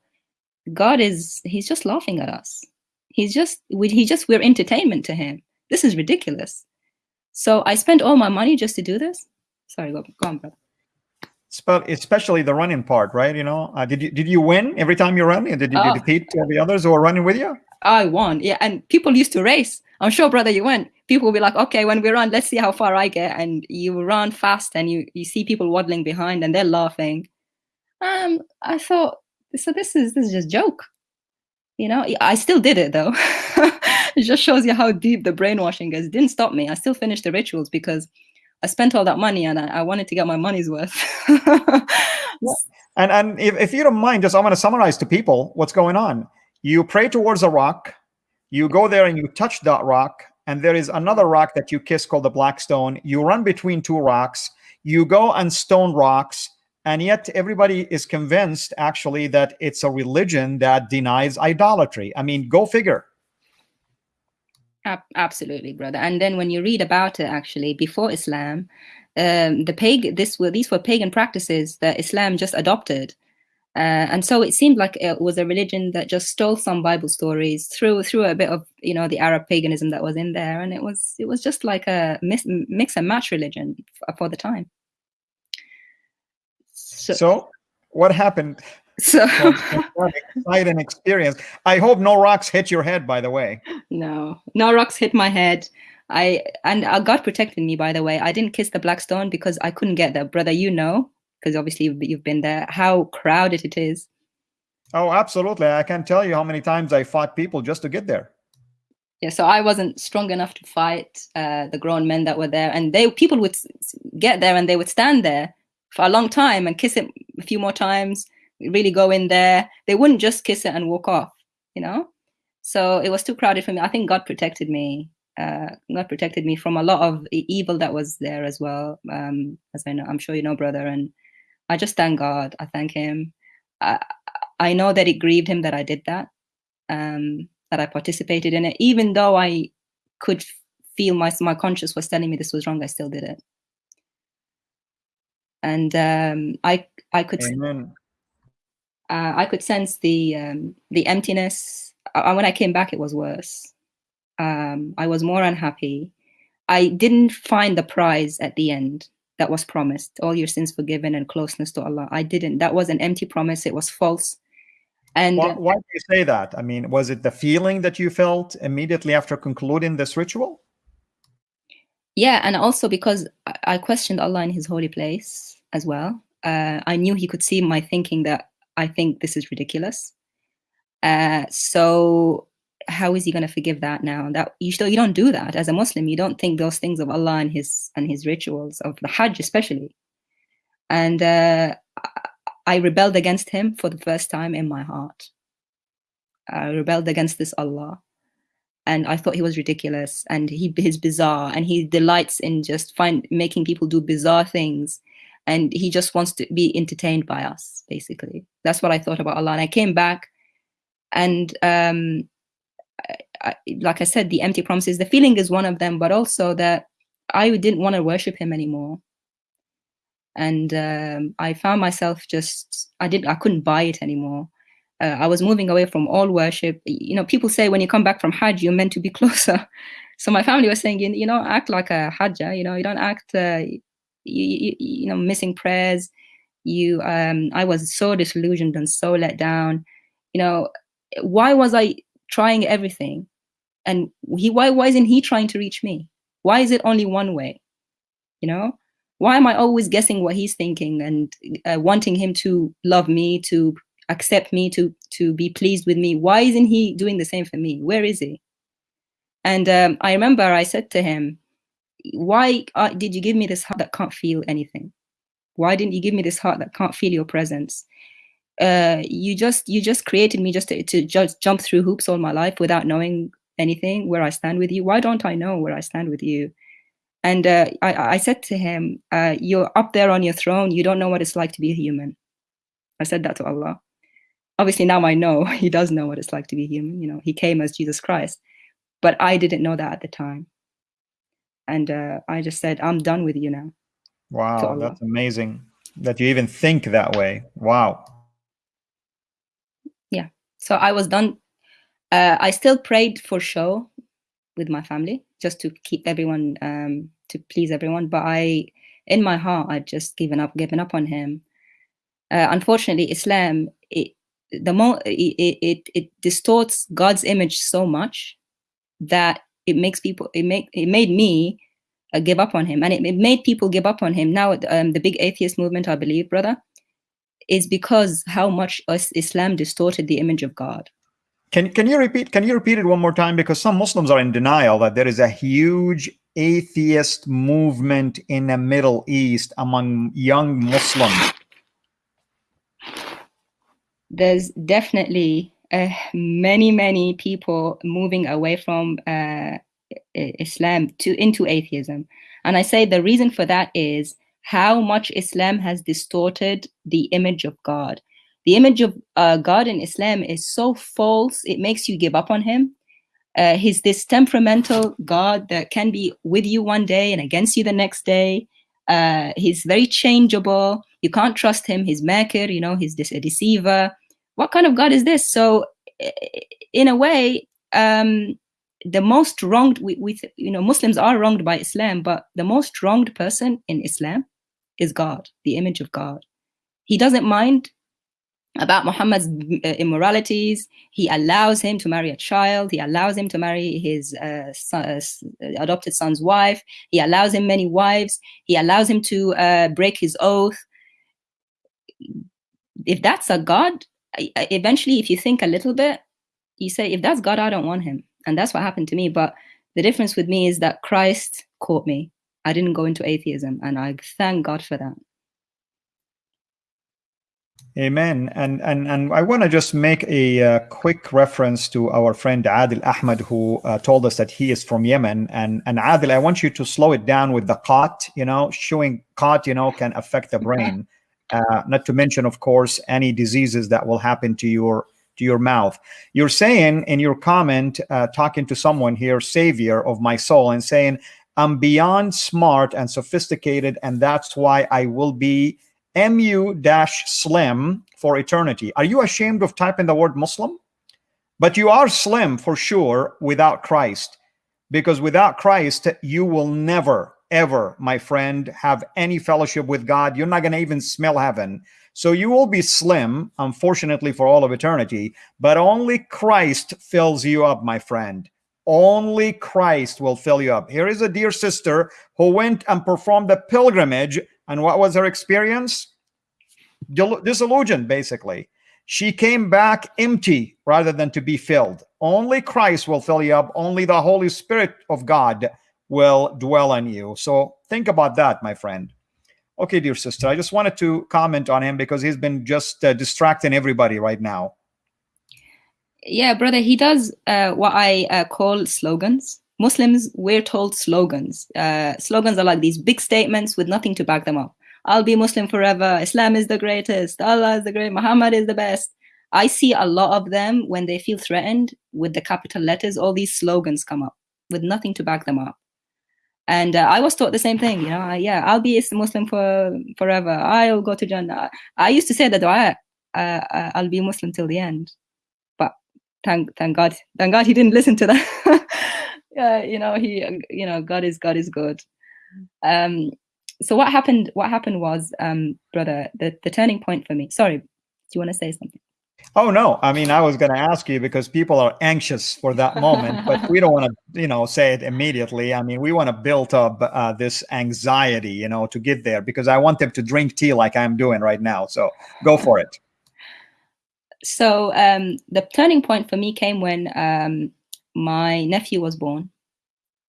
Speaker 2: God is. He's just laughing at us. He's just. we, He just. We're entertainment to him. This is ridiculous so I spent all my money just to do this. Sorry, go, go on, brother.
Speaker 1: Especially the running part, right? You know, uh, did you did you win every time you run? And did you, oh. defeat the others who were running with you?
Speaker 2: I won, yeah. And people used to race. I'm sure, brother, you went. People will be like, okay, when we run, let's see how far I get. And you run fast, and you you see people waddling behind, and they're laughing. Um, I thought, so this is this is just joke. You know, I still did it though. it just shows you how deep the brainwashing is. It didn't stop me. I still finished the rituals because I spent all that money and I, I wanted to get my money's worth.
Speaker 1: And and if, if you don't mind, just I want to summarize to people what's going on. You pray towards a rock, you go there and you touch that rock, and there is another rock that you kiss called the black stone. You run between two rocks, you go and stone rocks, and yet everybody is convinced actually that it's a religion that denies idolatry. I mean, go figure.
Speaker 2: Absolutely, brother. And then when you read about it, actually, before Islam, um, the pagan this were these were pagan practices that Islam just adopted, uh, and so it seemed like it was a religion that just stole some Bible stories through through a bit of you know the Arab paganism that was in there, and it was it was just like a mix, mix and match religion for the time.
Speaker 1: So, so what happened? So exciting experience. I hope no rocks hit your head, by the way.
Speaker 2: No, no rocks hit my head. I and uh, God protected me, by the way. I didn't kiss the black stone because I couldn't get there, brother. You know, because obviously you've, you've been there. How crowded it is.
Speaker 1: Oh, absolutely! I can't tell you how many times I fought people just to get there.
Speaker 2: Yeah, so I wasn't strong enough to fight uh, the grown men that were there, and they people would get there and they would stand there for a long time and kiss it a few more times, really go in there. They wouldn't just kiss it and walk off, you know? So it was too crowded for me. I think God protected me uh, God protected me from a lot of evil that was there as well. Um, as I know, I'm sure you know, brother. And I just thank God. I thank Him. I, I know that it grieved Him that I did that, um, that I participated in it, even though I could feel my my conscience was telling me this was wrong. I still did it, and um, I I could uh, I could sense the um, the emptiness. Uh, when I came back, it was worse um, I was more unhappy. I didn't find the prize at the end that was promised all your sins forgiven and closeness to Allah. I didn't. That was an empty promise. It was false. And
Speaker 1: why, why do you say that? I mean, was it the feeling that you felt immediately after concluding this ritual?
Speaker 2: Yeah, and also because I questioned Allah in His holy place as well. Uh, I knew He could see my thinking that I think this is ridiculous. Uh, so how is he going to forgive that now? That you still you don't do that as a Muslim. You don't think those things of Allah and His and His rituals of the Hajj especially. And uh, I rebelled against Him for the first time in my heart. I rebelled against this Allah, and I thought He was ridiculous and He He's bizarre and He delights in just find making people do bizarre things, and He just wants to be entertained by us. Basically, that's what I thought about Allah. And I came back, and um, I, like I said, the empty promises, the feeling is one of them, but also that I didn't want to worship him anymore. And um, I found myself just, I didn't, I couldn't buy it anymore. Uh, I was moving away from all worship. You know, people say when you come back from Hajj, you're meant to be closer. So my family was saying, you, know, act like a Hajjah, you know, you don't act, uh, you, you, you know, missing prayers. You, um, I was so disillusioned and so let down. You know, why was I trying everything? and he why why isn't he trying to reach me? Why is it only one way? You know? Why am i always guessing what he's thinking and uh, wanting him to love me to accept me to to be pleased with me? Why isn't he doing the same for me? Where is he? And um, i remember i said to him why uh, did you give me this heart that can't feel anything? Why didn't you give me this heart that can't feel your presence uh, you just you just created me just to, to just jump through hoops all my life without knowing anything where I stand with you? Why don't I know where I stand with you? And uh, I, I, said to him, uh, You're up there on your throne. You don't know what it's like to be a human. I said that to Allah. Obviously, now I know He does know what it's like to be human. You know, He came as Jesus Christ. But I didn't know that at the time. And uh, I just said, I'm done with you now.
Speaker 1: Wow, that's amazing that you even think that way. Wow.
Speaker 2: So I was done uh, I still prayed for show with my family just to keep everyone um, to please everyone. But I, in my heart, I'd just given up, given up on him. Uh, unfortunately, Islam it the more it, it it distorts God's image so much that it makes people it make it made me uh, give up on him, and it, it, made people give up on him. Now, um, the big atheist movement, I believe, brother, is because how much Islam distorted the image of God.
Speaker 1: Can can you repeat? Can you repeat it one more time? Because some Muslims are in denial that there is a huge atheist movement in the Middle East among young Muslims.
Speaker 2: There's definitely uh, many many people moving away from uh, Islam to into atheism, and I say the reason for that is how much Islam has distorted the image of God the image of uh, God in Islam is so false, it makes you give up on him. Uh, he's this temperamental God that can be with you one day and against you the next day. Uh, he's very changeable. You can't trust him. He's makir, you know, he's a deceiver. What kind of God is this? So, in a way, um, the most wronged, we, we, you know, Muslims are wronged by Islam, but the most wronged person in Islam is God, the image of God. He doesn't mind about Muhammad's uh, immoralities. He allows him to marry a child. He allows him to marry his uh, son, uh, adopted son's wife. He allows him many wives. He allows him to uh, break his oath. If that's a God, eventually, if you think a little bit, you say, if that's God, I don't want him. And that's what happened to me. But the difference with me is that Christ caught me. I didn't go into atheism. And I thank God for that.
Speaker 1: Amen. And and and I want to just make a uh, quick reference to our friend Adil Ahmed, who uh, told us that he is from Yemen. And and Adil, I want you to slow it down with the qat. You know, showing qat, you know, can affect the brain. Uh, not to mention, of course, any diseases that will happen to your to your mouth. You're saying in your comment, uh, talking to someone here, savior of my soul, and saying, I'm beyond smart and sophisticated, and that's why I will be mu dash slim for eternity. Are you ashamed of typing the word Muslim? But you are slim for sure without Christ, because without Christ, you will never, ever, my friend, have any fellowship with God. You're not going to even smell heaven. So you will be slim, unfortunately, for all of eternity, but only Christ fills you up, my friend. Only Christ will fill you up. Here is a dear sister who went and performed a pilgrimage and what was her experience? Disillusion, basically. She came back empty rather than to be filled. Only Christ will fill you up. Only the Holy Spirit of God will dwell in you. So think about that, my friend. Okay, dear sister, I just wanted to comment on him because he's been just uh, distracting everybody right now.
Speaker 2: Yeah, brother, he does uh, what I uh, call slogans. Muslims, we're told slogans. Uh, slogans are like these big statements with nothing to back them up. I'll be Muslim forever. Islam is the greatest. Allah is the great. Muhammad is the best. I see a lot of them when they feel threatened with the capital letters, all these slogans come up with nothing to back them up. And uh, I was taught the same thing, you know, yeah, I'll be a Muslim for forever. I'll go to Jannah. I used to say that dua, uh, uh, I'll be Muslim till the end. Thank, thank God, thank God he didn't listen to that. yeah, you know, he, you know, God is God is good. Um, so what happened? What happened was, um, brother, the the turning point for me. Sorry, do you want to say something?
Speaker 1: Oh no, I mean, I was going to ask you because people are anxious for that moment, but we don't want to, you know, say it immediately. I mean, we want to build up uh, this anxiety, you know, to get there because I want them to drink tea like I'm doing right now. So go for it.
Speaker 2: So um, the turning point for me came when um, my nephew was born.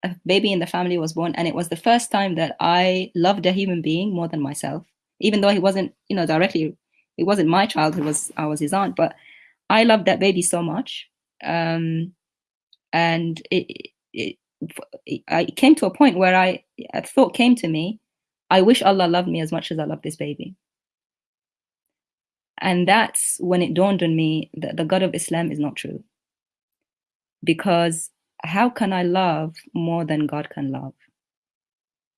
Speaker 2: A baby in the family was born, and it was the first time that I loved a human being more than myself, even though he wasn't, you know, directly, it wasn't my child. It was I was his aunt, but I loved that baby so much, um, and it, it, it, I came to a point where I a thought came to me, I wish Allah loved me as much as I love this baby. And that's when it dawned on me that the God of Islam is not true because how can I love more than God can love?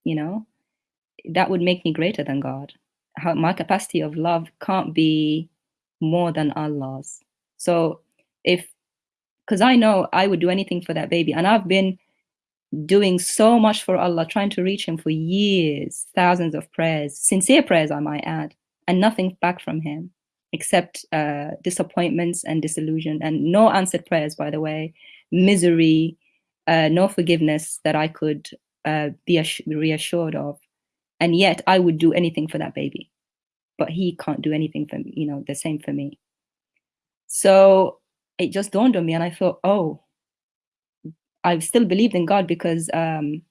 Speaker 2: You know, that would make me greater than God. How, my capacity of love can't be more than Allah's. So if, because I know I would do anything for that baby, and I've been doing so much for Allah, trying to reach Him for years, thousands of prayers, sincere prayers, I might add, and nothing back from Him except uh, disappointments and disillusion, and no answered prayers, by the way, misery, uh, no forgiveness that I could uh, be reassured of. And yet I would do anything for that baby, but he can't do anything for me, you know, the same for me. So it just dawned on me and I thought, oh, I still believed in God because um,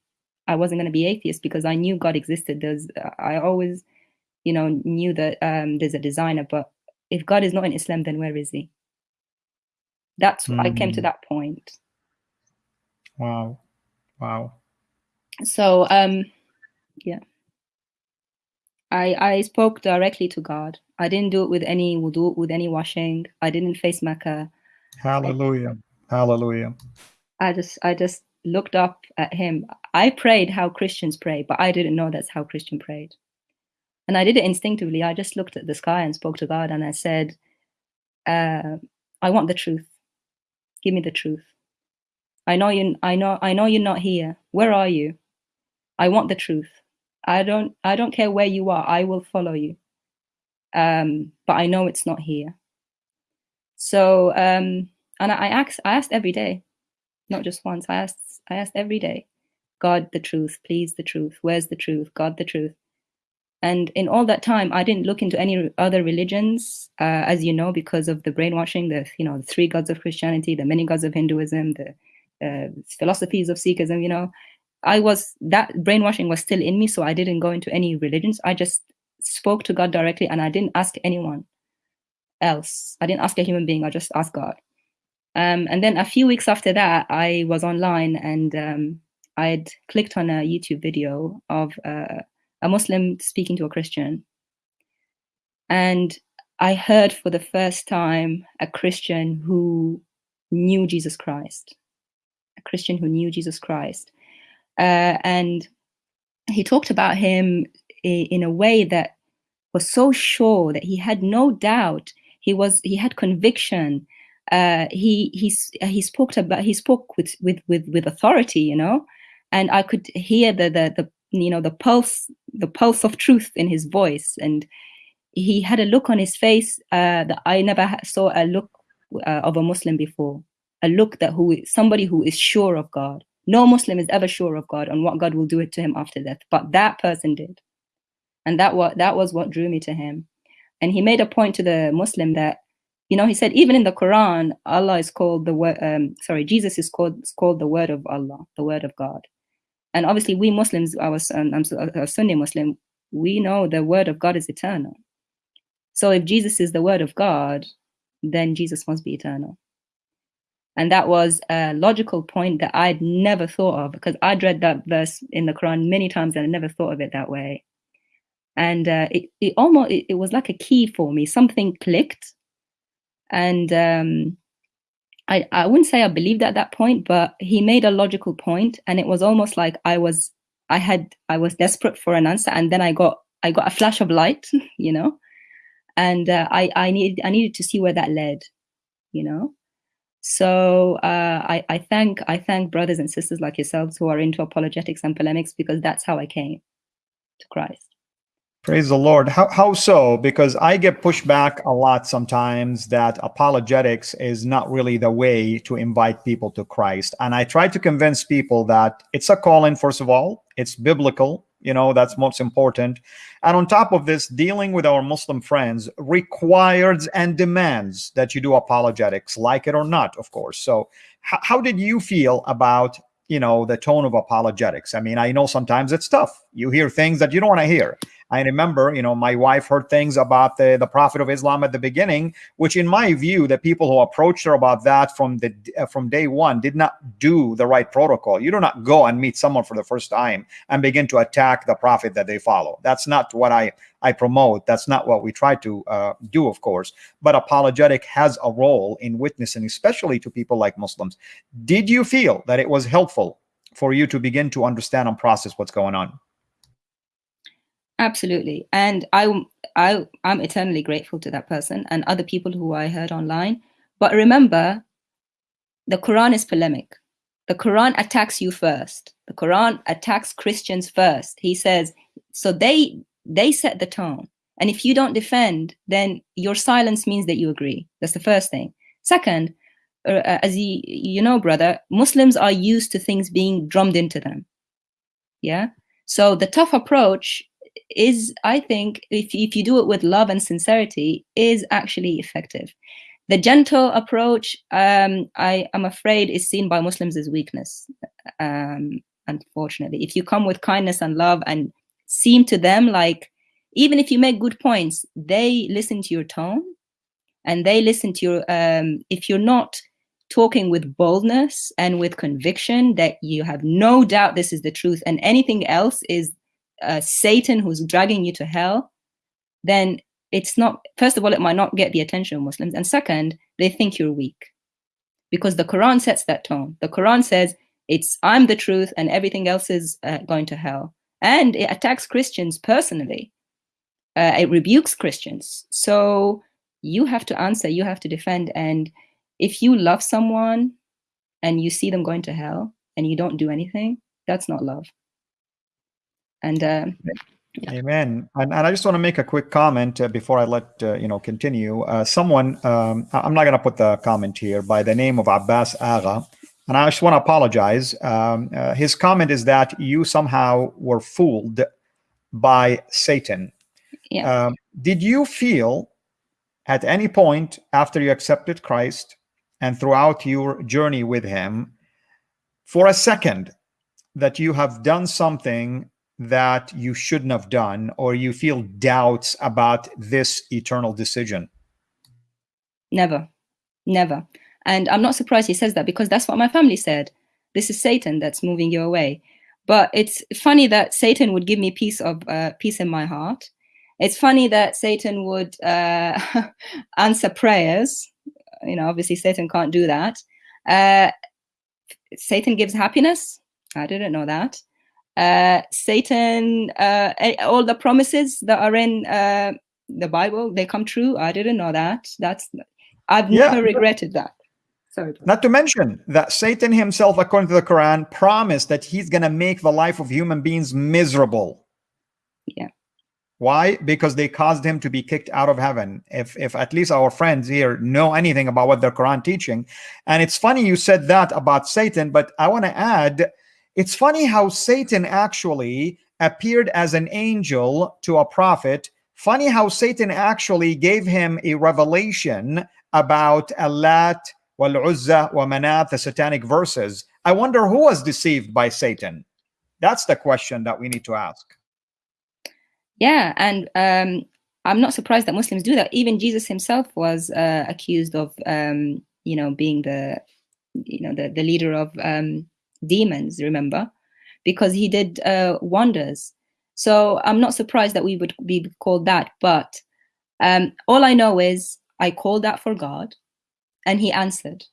Speaker 2: I wasn't going to be atheist because I knew God existed. There's, I always, you know, knew that um, there's a designer, but if God is not in Islam, then where is he? That's mm. I came to hmm. that point.
Speaker 1: Wow. Wow.
Speaker 2: So um yeah. I I spoke directly to God. I didn't do it with any wudu, with any washing. I didn't face Mecca.
Speaker 1: Hallelujah. Hallelujah.
Speaker 2: I just I just looked up at him. I prayed how Christians pray, but I didn't know that's how Christian prayed. And I did it instinctively. I just looked at the sky and spoke to God and I said, uh, I want the truth. Give me the truth. I know you I know I know you're not here. Where are you? I want the truth. I don't I don't care where you are. I will follow you. Um, but I know it's not here. So um, and I, I asked I asked every day, not just once. I asked I asked every day, God the truth, please the truth. Where's the truth? God the truth. And in all that time, I didn't look into any other religions, uh, as you know, because of the brainwashing, the you know the three gods of Christianity, the many gods of Hinduism, the uh, philosophies of Sikhism. You know, I was that brainwashing was still in me, so I didn't go into any religions. I just spoke to God directly, and I didn't ask anyone. else. I didn't ask a human being. I just asked God. Um, and then a few weeks after that, I was online and um, I'd clicked on a YouTube video of uh, a Muslim speaking to a Christian. And I heard for the first time a Christian who knew Jesus Christ, a Christian who knew Jesus Christ. Uh, and he talked about him in a way that was so sure that he had no doubt. He was he had conviction. Uh, he he he spoke about he spoke with with with with authority, you know, and I could hear the the the you know the pulse the pulse of truth in his voice, and he had a look on his face uh, that I never saw a look uh, of a Muslim before. A look that who somebody who is sure of God. No Muslim is ever sure of God and what God will do it to him after death, but that person did, and that what that was what drew me to him. And he made a point to the Muslim that you know, he said even in the Quran, Allah is called the word. Um, sorry, Jesus is called is called the word of Allah, the word of God. And obviously, we Muslims, I was um, I'm a Sunni Muslim, we know the word of God is eternal. So if Jesus is the word of God, then Jesus must be eternal. And that was a logical point that I'd never thought of because I'd read that verse in the Quran many times and I never thought of it that way. And uh, it, it almost it, it was like a key for me. Something clicked and um, I, I wouldn't say I believed at that point, but he made a logical point, and it was almost like I was I had I was desperate for an answer, and then I got I got a flash of light, you know, and uh, I I needed I needed to see where that led, you know. So uh, I I thank I thank brothers and sisters like yourselves who are into apologetics and polemics because that's how I came to Christ.
Speaker 1: Praise the Lord. How, how so? Because I get pushed back a lot sometimes that apologetics is not really the way to invite people to Christ. And I try to convince people that it's a calling, first of all, it's biblical, you know, that's most important. And on top of this, dealing with our Muslim friends requires and demands that you do apologetics, like it or not, of course. So, how did you feel about you know the tone of apologetics i mean i know sometimes it's tough you hear things that you don't want to hear I remember, you know, my wife heard things about the, the Prophet of Islam at the beginning, which in my view, the people who approached her about that from the uh, from day one did not do the right protocol. You do not go and meet someone for the first time and begin to attack the Prophet that they follow. That's not what I I promote. That's not what we try to uh, do, of course. But apologetic has a role in witnessing, especially to people like Muslims. Did you feel that it was helpful for you to begin to understand and process what's going on?
Speaker 2: Absolutely. And I, I, I'm eternally grateful to that person and other people who I heard online. But remember, the Quran is polemic. The Quran attacks you first. The Quran attacks Christians first. He says, so they they set the tone. And if you don't defend, then your silence means that you agree. That's the first thing. Second, uh, as you, you know, brother, Muslims are used to things being drummed into them. Yeah. So the tough approach is, I think, if, if you do it with love and sincerity, is actually effective. The gentle approach, um, I am afraid, is seen by Muslims as weakness. Um, unfortunately, if you come with kindness and love and seem to them like, even if you make good points, they listen to your tone, and they listen to your. Um, if you're not talking with boldness and with conviction that you have no doubt this is the truth, and anything else is uh, Satan who's dragging you to hell, then it's not, first of all, it might not get the attention of Muslims. And second, they think you're weak because the Quran sets that tone. The Quran says, it's I'm the truth and everything else is uh, going to hell. And it attacks Christians personally. Uh, it rebukes Christians. So you have to answer, you have to defend. And if you love someone and you see them going to hell and you don't do anything, that's not love. And uh,
Speaker 1: yeah. Amen. And, and, I just want to make a quick comment uh, before I let uh, you know continue. Uh, someone, um, I'm not going to put the comment here, by the name of Abbas Agha, and I just want to apologize. Um, uh, his comment is that you somehow were fooled by Satan.
Speaker 2: Yeah. Um,
Speaker 1: did you feel at any point after you accepted Christ and throughout your journey with Him, for a second, that you have done something that you shouldn't have done or you feel doubts about this eternal decision?
Speaker 2: Never, never. And I'm not surprised he says that because that's what my family said. This is Satan that's moving you away. But it's funny that Satan would give me peace of uh, peace in my heart. It's funny that Satan would uh, answer prayers. You know, obviously Satan can't do that. Uh, Satan gives happiness. I didn't know that. Uh, Satan, uh, all the promises that are in uh, the Bible, they come true. I didn't know that. That's I've yeah. never regretted that.
Speaker 1: Sorry. Not to mention that Satan himself, according to the Quran, promised that he's going to make the life of human beings miserable.
Speaker 2: Yeah.
Speaker 1: Why? Because they caused him to be kicked out of heaven. If if at least our friends here know anything about what the Quran teaching, and it's funny you said that about Satan, but I want to add, it's funny how Satan actually appeared as an angel to a prophet. Funny how Satan actually gave him a revelation about Allat, wal-Uzza, wa Manat, the satanic verses. I wonder who was deceived by Satan. That's the question that we need to ask.
Speaker 2: Yeah, and um, I'm not surprised that Muslims do that. Even Jesus himself was uh, accused of, um, you know, being the, you know, the, the leader of um, demons. Remember, because he did uh, wonders. So I'm not surprised that we would be called that. But um, all I know is I called that for God and he answered.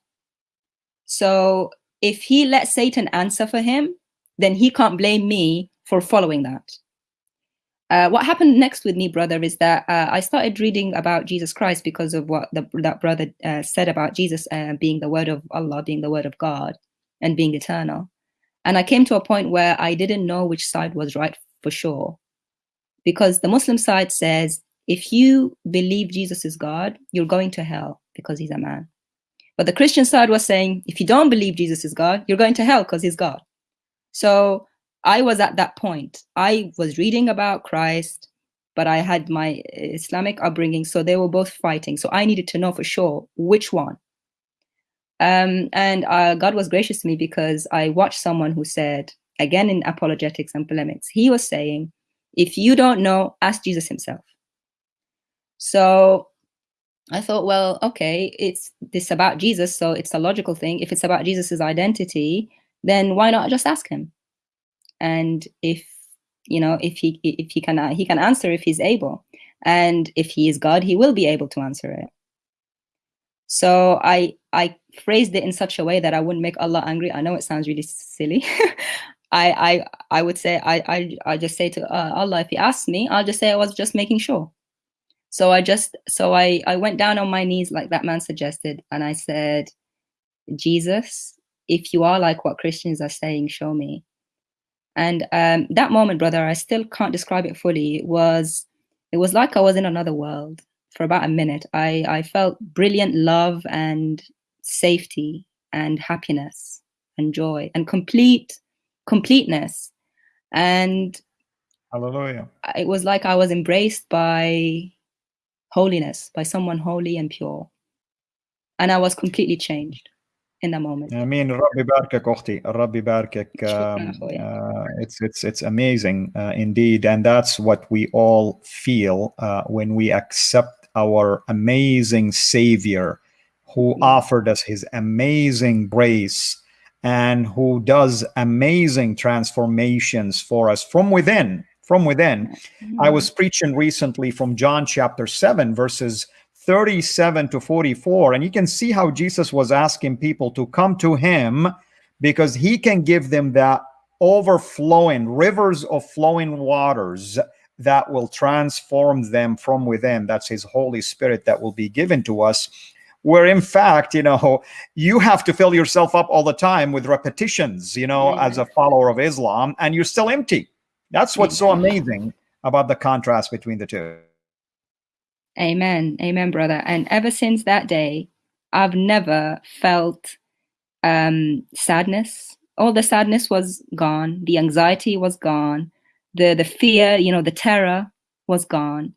Speaker 2: So if he let Satan answer for him, then he can't blame me for following that. Uh, what happened next with me, brother, is that uh, I started reading about Jesus Christ because of what the, that brother uh, said about Jesus uh, being the word of Allah, being the word of God, and being eternal. And I came to a point where I didn't know which side was right for sure. Because the Muslim side says, if you believe Jesus is God, you're going to hell because he's a man. But the Christian side was saying, if you don't believe Jesus is God, you're going to hell because he's God. So I was at that point. I was reading about Christ, but I had my Islamic upbringing. So they were both fighting. So I needed to know for sure which one. Um, and uh, God was gracious to me because I watched someone who said, again in apologetics and polemics, he was saying, if you don't know, ask Jesus himself. So I thought, well, okay, it's this about Jesus, so it's a logical thing. If it's about Jesus's identity, then why not just ask him? And if you know, if he if he can he can answer if he's able, and if he is God, he will be able to answer it. So I I phrased it in such a way that I wouldn't make Allah angry. I know it sounds really silly. I I I would say I I I just say to uh, Allah, if He asks me, I'll just say I was just making sure. So I just, so I, I went down on my knees like that man suggested. And I said, Jesus, if you are like what Christians are saying, show me. And um, that moment, brother, I still can't describe it fully. It was, it was like I was in another world for about a minute. I, I felt brilliant love and safety and happiness and joy and complete completeness. And
Speaker 1: Hallelujah.
Speaker 2: It was like I was embraced by holiness, by someone holy and pure. And I was completely changed in that moment.
Speaker 1: I mean, Rabbi Barkak, Ochti, Rabbi Barkak. Um, uh, it's it's it's amazing uh, indeed, and that's what we all feel uh, when we accept our amazing Savior who offered us His amazing grace and who does amazing transformations for us from within from within. Mm-hmm. I was preaching recently from John chapter 7, verses 37 to 44, and you can see how Jesus was asking people to come to him because he can give them that overflowing rivers of flowing waters that will transform them from within. That's his Holy Spirit that will be given to us. Where in fact, you know, you have to fill yourself up all the time with repetitions, you know, as a follower of Islam, and you're still empty that's what's so amazing about the contrast between the two.
Speaker 2: Amen. Amen, brother. And ever since that day, I've never felt um, sadness. All the sadness was gone. The anxiety was gone. The the fear, you know, the terror was gone.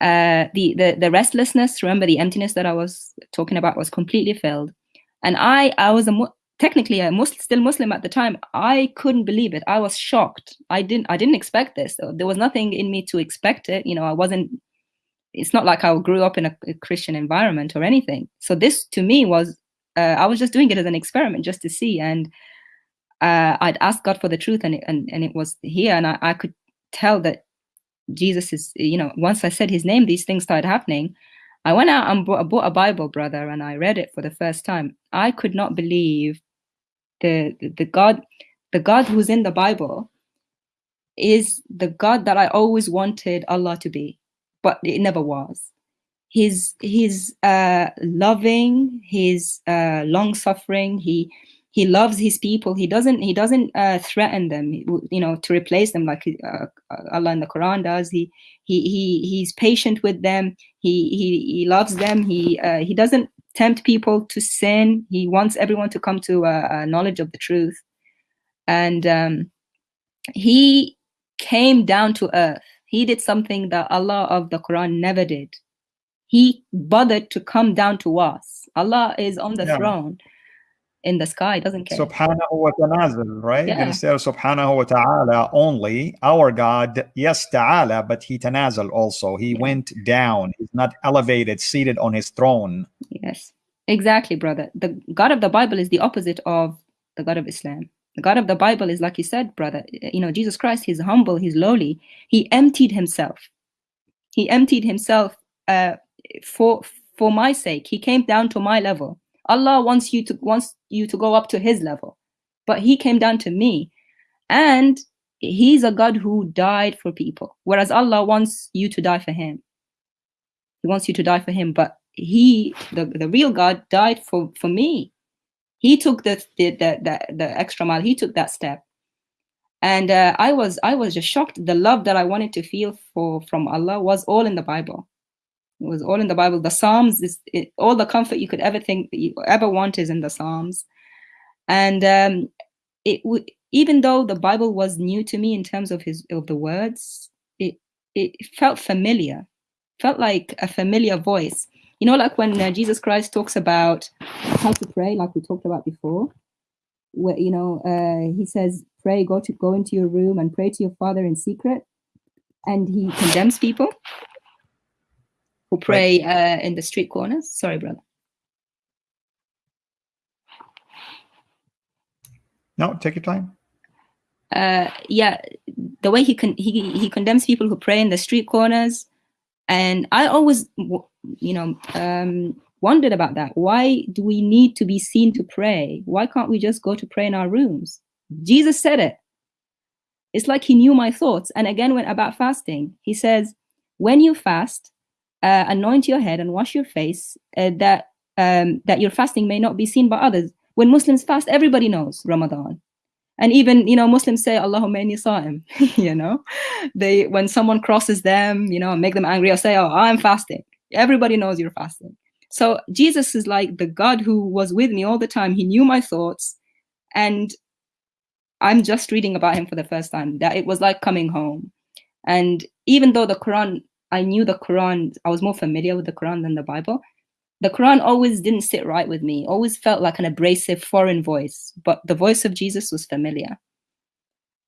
Speaker 2: Uh, the the the restlessness. Remember, the emptiness that I was talking about was completely filled. And I I was a technically a Muslim, still Muslim at the time, I couldn't believe it. I was shocked. I didn't I didn't expect this. There was nothing in me to expect it. You know, I wasn't it's not like I grew up in a, a Christian environment or anything. So this to me was uh, I was just doing it as an experiment just to see. And uh, I'd asked God for the truth, and it, and and it was here, and I, I could tell that Jesus is. You know, once I said His name, these things started happening. I went out and bought, bought a Bible, brother, and I read it for the first time. I could not believe the, the, the God, the God who's in the Bible, is the God that I always wanted Allah to be, but it never was he's he's uh, loving he's uh, long suffering he he loves his people. He doesn't he doesn't uh, threaten them you know to replace them like uh, allah in the quran does. He he he he's patient with them. He he, he loves them. He uh, he doesn't tempt people to sin. He wants everyone to come to a, knowledge of the truth. And um, he came down to earth. He did something that allah of the quran never did. He bothered to come down to us. Allah is on the yeah. throne in the sky, doesn't care.
Speaker 1: Subhanahu wa ta'ala, right? Yeah. Instead of subhanahu wa ta'ala only, our God, yes, ta'ala, but he tanazal also. He yeah. went down. He's not elevated, seated on his throne.
Speaker 2: Yes, exactly, brother. The God of the Bible is the opposite of the God of Islam. The God of the Bible is like you said, brother. You know, Jesus Christ, he's humble, he's lowly. He emptied himself. He emptied himself uh, for for my sake he came down to my level allah wants you to wants you to go up to his level. But he came down to me and he's a god who died for people. Whereas allah wants you to die for him. He wants you to die for him but he the, the real god died for for me. He took the the the, the, extra mile. He took that step. And uh, i was i was just shocked. The love that i wanted to feel for from allah was all in the bible it was all in the Bible. The Psalms is it, all the comfort you could ever think you ever want is in the Psalms, and um, it would even though the Bible was new to me in terms of his of the words, it it felt familiar, felt like a familiar voice. You know, like when uh, Jesus Christ talks about how to pray, like we talked about before, where you know uh, he says, "Pray, go to go into your room and pray to your Father in secret," and he condemns people who pray uh, in the street corners. Sorry, brother.
Speaker 1: No, take your time.
Speaker 2: Uh, yeah, the way he con he he condemns people who pray in the street corners, and I always, you know, um, wondered about that. Why do we need to be seen to pray? Why can't we just go to pray in our rooms? Jesus said it. It's like he knew my thoughts. And again, when about fasting, he says, when you fast, uh, anoint your head and wash your face uh, that um, that your fasting may not be seen by others. When Muslims fast, everybody knows Ramadan. And even, you know, Muslims say, Allahumma inni sa'im, you know, they, when someone crosses them, you know, make them angry or say, oh, I'm fasting. Everybody knows you're fasting. So Jesus is like the God who was with me all the time. He knew my thoughts. And I'm just reading about him for the first time, that it was like coming home. And even though the Quran I knew the Quran, I was more familiar with the Quran than the Bible. The Quran always didn't sit right with me, always felt like an abrasive foreign voice, but the voice of Jesus was familiar.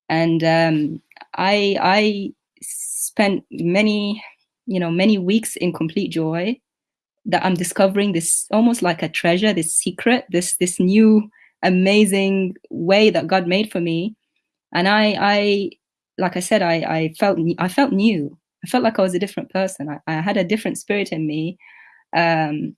Speaker 2: And um, I, I spent many, you know, many weeks in complete joy that I'm discovering this almost like a treasure, this secret, this, this new amazing way that God made for me. And I, I, like I said, I, I felt, I felt new. I felt like I was a different person. I, I had a different spirit in me. Um,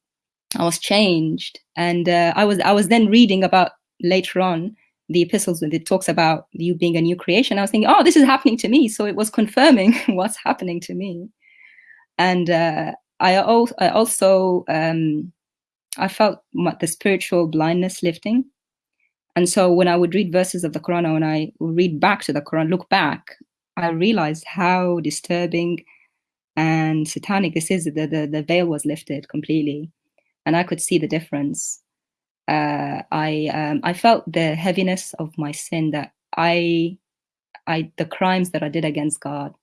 Speaker 2: I was changed, and uh, I was I was then reading about later on the epistles when it talks about you being a new creation. I was thinking, oh, this is happening to me. So it was confirming what's happening to me, and uh, I, al I also um, I felt the spiritual blindness lifting. And so when I would read verses of the Quran, when I would read back to the Quran, look back, I realized how disturbing and satanic this is. The, the, the veil was lifted completely, and I could see the difference. Uh, I um, I felt the heaviness of my sin that I I the crimes that I did against God.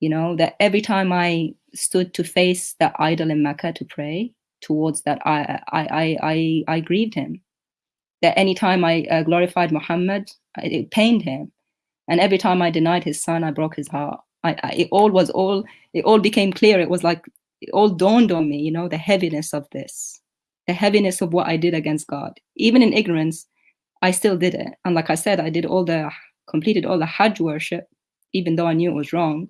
Speaker 2: You know that every time I stood to face that idol in Mecca to pray towards that, I I I I, I grieved him. That anytime I uh, glorified Muhammad, it pained him and every time I denied his son, I broke his heart. I, I, it all was all, it all became clear. It was like it all dawned on me, you know, the heaviness of this, the heaviness of what I did against God. Even in ignorance, I still did it. And like I said, I did all the, completed all the Hajj worship, even though I knew it was wrong.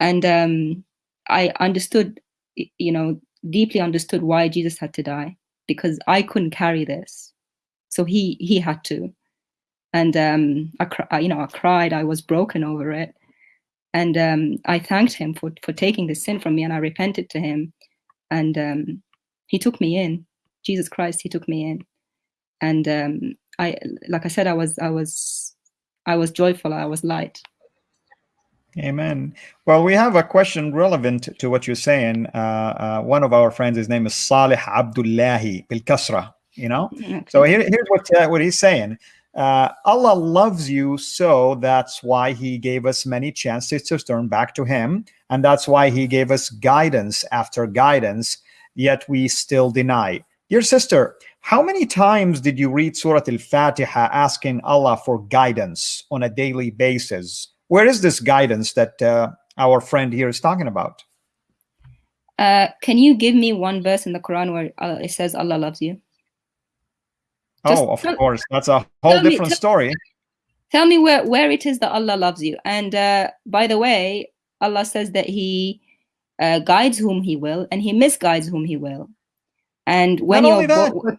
Speaker 2: And um, I understood, you know, deeply understood why Jesus had to die because I couldn't carry this. So he he had to. And um, I, you know, I cried. I was broken over it. And um, I thanked him for, for taking the sin from me and I repented to him. And um, he took me in. Jesus Christ, he took me in. And um, I, like I said, I was, I was, I was joyful. I was light.
Speaker 1: Amen. Well, we have a question relevant to what you're saying. Uh, uh, one of our friends, his name is Salih Abdullahi Bil Kasra. You know, okay. so here, here's what uh, what he's saying. Uh, Allah loves you so that's why he gave us many chances to turn back to him. And that's why he gave us guidance after guidance, yet we still deny. Dear sister, how many times did you read Surah Al-Fatiha asking Allah for guidance on a daily basis? Where is this guidance that uh, our friend here is talking about?
Speaker 2: Uh, can you give me one verse in the Quran where uh, it says Allah loves you?
Speaker 1: Just oh, of tell, course. That's a whole different me, story.
Speaker 2: Tell me where, where it is that Allah loves you. And uh, by the way, Allah says that He uh, guides whom He will and He misguides whom He will. And when Not you're that,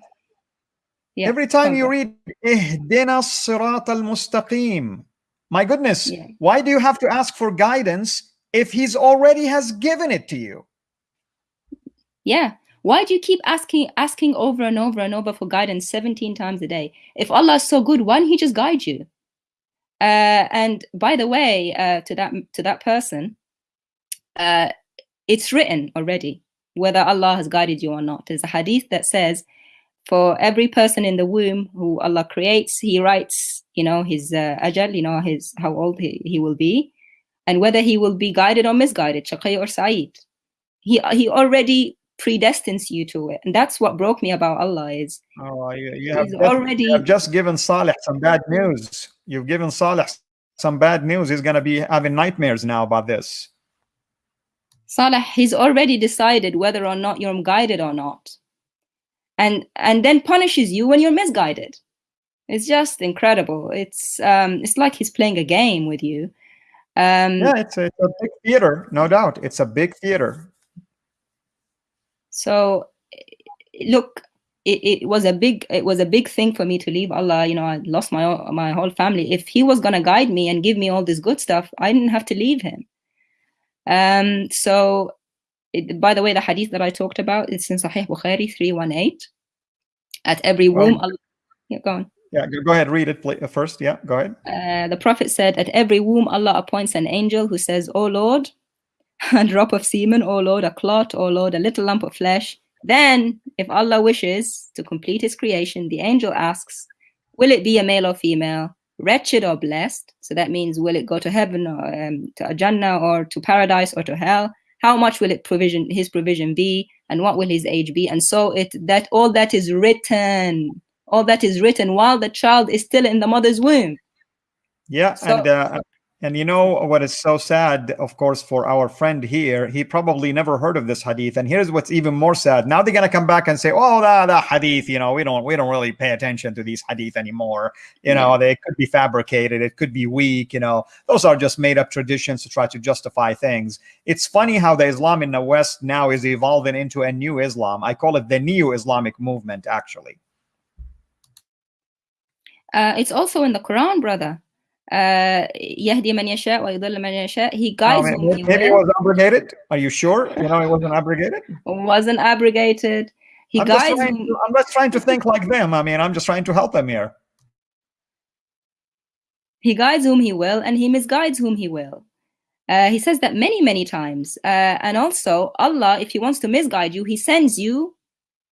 Speaker 1: yeah, every time you read Ihdina Sirat al Mustaqim, my goodness, yeah. why do you have to ask for guidance if He's already has given it to you?
Speaker 2: Yeah, why do you keep asking asking over and over and over for guidance 17 times a day? If Allah is so good, why don't He just guide you? Uh, and by the way, uh, to that to that person, uh, it's written already whether Allah has guided you or not. There's a hadith that says, for every person in the womb who Allah creates, He writes, you know, his uh, ajal, you know, his how old he, he will be, and whether he will be guided or misguided, shaqi or sa'id. He he already predestines you to it. And that's what broke me about Allah is
Speaker 1: oh, you, you have already you have just given Saleh some bad news. You've given Saleh some bad news. He's going to be having nightmares now about this.
Speaker 2: Saleh, he's already decided whether or not you're guided or not. And and then punishes you when you're misguided. It's just incredible. It's um it's like he's playing a game with you.
Speaker 1: Um, yeah, it's a, it's a big theater, no doubt. It's a big theater.
Speaker 2: So look, it, it was a big it was a big thing for me to leave Allah. You know, I lost my my whole family. If He was gonna guide me and give me all this good stuff, I didn't have to leave Him. Um. So, it, by the way, the hadith that I talked about is in Sahih Bukhari three one eight. At every womb, Allah, yeah, go on.
Speaker 1: Yeah, go ahead, read it first. Yeah, go ahead.
Speaker 2: Uh, the Prophet said, At every womb, Allah appoints an angel who says, Oh Lord, a drop of semen, or Lord, a clot, or Lord, a little lump of flesh. Then, if Allah wishes to complete his creation, the angel asks, will it be a male or female, wretched or blessed? So that means, will it go to heaven or um, to Jannah or to paradise or to hell? How much will it provision his provision be? And what will his age be? And so it that all that is written, all that is written while the child is still in the mother's womb.
Speaker 1: Yeah, so, and uh, and you know what is so sad, of course, for our friend here, he probably never heard of this hadith. And here's what's even more sad. Now they're gonna come back and say, "Oh, that, that hadith, you know, we don't we don't really pay attention to these hadith anymore. You know, they could be fabricated, it could be weak. You know, those are just made up traditions to try to justify things. It's funny how the Islam in the West now is evolving into a new Islam. I call it the neo-Islamic movement, actually.
Speaker 2: Uh, it's also in the Quran, brother يهدي من يشاء ويضل من يشاء he guides
Speaker 1: oh, maybe, maybe it was abrogated are you sure you know it wasn't abrogated
Speaker 2: wasn't abrogated he
Speaker 1: I'm
Speaker 2: guides
Speaker 1: just to, i'm just trying to think like them i mean i'm just trying to help them here
Speaker 2: he guides whom he will and he misguides whom he will uh, he says that many many times uh, and also allah if he wants to misguide you he sends you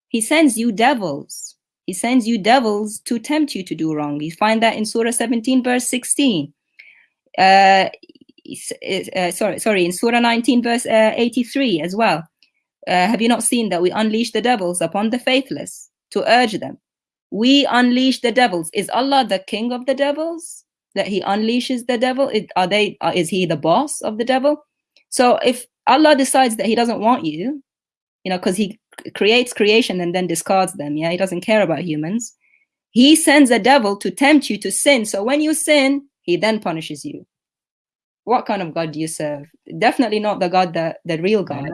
Speaker 2: he sends you devils he sends you devils to tempt you to do wrong. You find that in Surah 17, verse 16. Uh, uh, sorry, sorry, in Surah 19, verse uh, 83 as well. Uh, have you not seen that we unleash the devils upon the faithless to urge them? We unleash the devils. Is Allah the king of the devils? That he unleashes the devil? Are they? Uh, is he the boss of the devil? So if Allah decides that He doesn't want you, you know, because He creates creation and then discards them. Yeah, He doesn't care about humans. He sends a devil to tempt you to sin. So when you sin, He then punishes you. What kind of God do you serve? Definitely not the God that the real God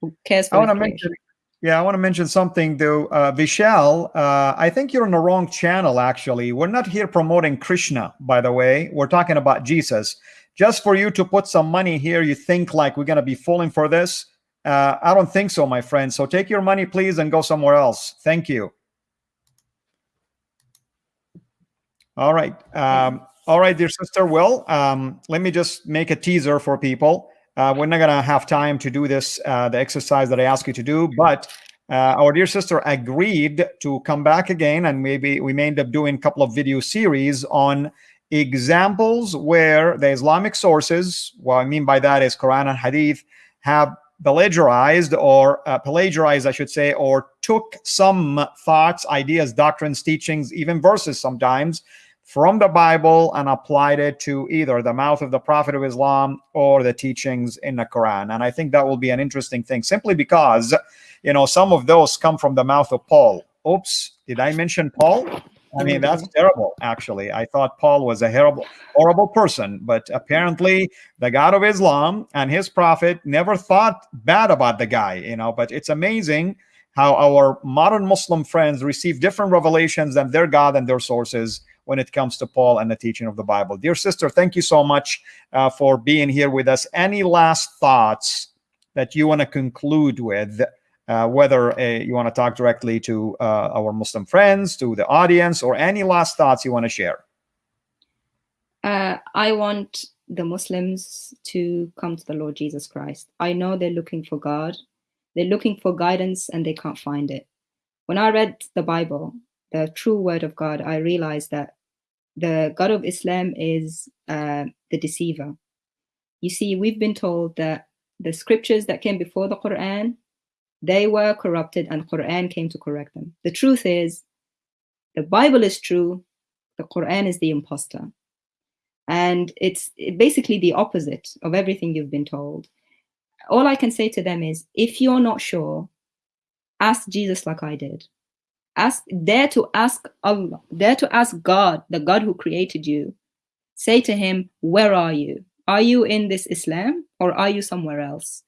Speaker 2: who cares for.
Speaker 1: I want to mention. Yeah, I want to mention something though. Uh, Vishal, uh, I think you're on the wrong channel, actually. We're not here promoting Krishna, by the way. We're talking about Jesus just for you to put some money here, you think like we're going to be falling for this? Uh, I don't think so, my friend. So take your money, please, and go somewhere else. Thank you. All right. Um, all right, dear sister. Well, um, let me just make a teaser for people. Uh, we're not going to have time to do this, uh, the exercise that I asked you to do, but uh, our dear sister agreed to come back again, and maybe we may end up doing a couple of video series on examples where the Islamic sources, what I mean by that is Quran and Hadith, have plagiarized or uh, plagiarized, I should say, or took some thoughts, ideas, doctrines, teachings, even verses sometimes from the Bible and applied it to either the mouth of the Prophet of Islam or the teachings in the Quran. And I think that will be an interesting thing simply because, you know, some of those come from the mouth of Paul. Oops, did I mention Paul? I mean, that's terrible, actually. I thought Paul was a horrible, horrible person, but apparently the God of Islam and his prophet never thought bad about the guy, you know. But it's amazing how our modern Muslim friends receive different revelations than their God and their sources when it comes to Paul and the teaching of the Bible. Dear sister, thank you so much uh, for being here with us. Any last thoughts that you want to conclude with? Uh, whether uh, you want to talk directly to uh, our Muslim friends, to the audience, or any last thoughts you want to share.
Speaker 2: Uh, I want the Muslims to come to the Lord Jesus Christ. I know they're looking for God, they're looking for guidance, and they can't find it. When I read the Bible, the true word of God, I realized that the God of Islam is uh, the deceiver. You see, we've been told that the scriptures that came before the Quran they were corrupted and Quran came to correct them. The truth is, the Bible is true, the Quran is the impostor. And it's basically the opposite of everything you've been told. All I can say to them is if you're not sure, ask Jesus like I did. Ask, dare to ask Allah, dare to ask God, the God who created you. Say to him, Where are you? Are you in this Islam or are you somewhere else?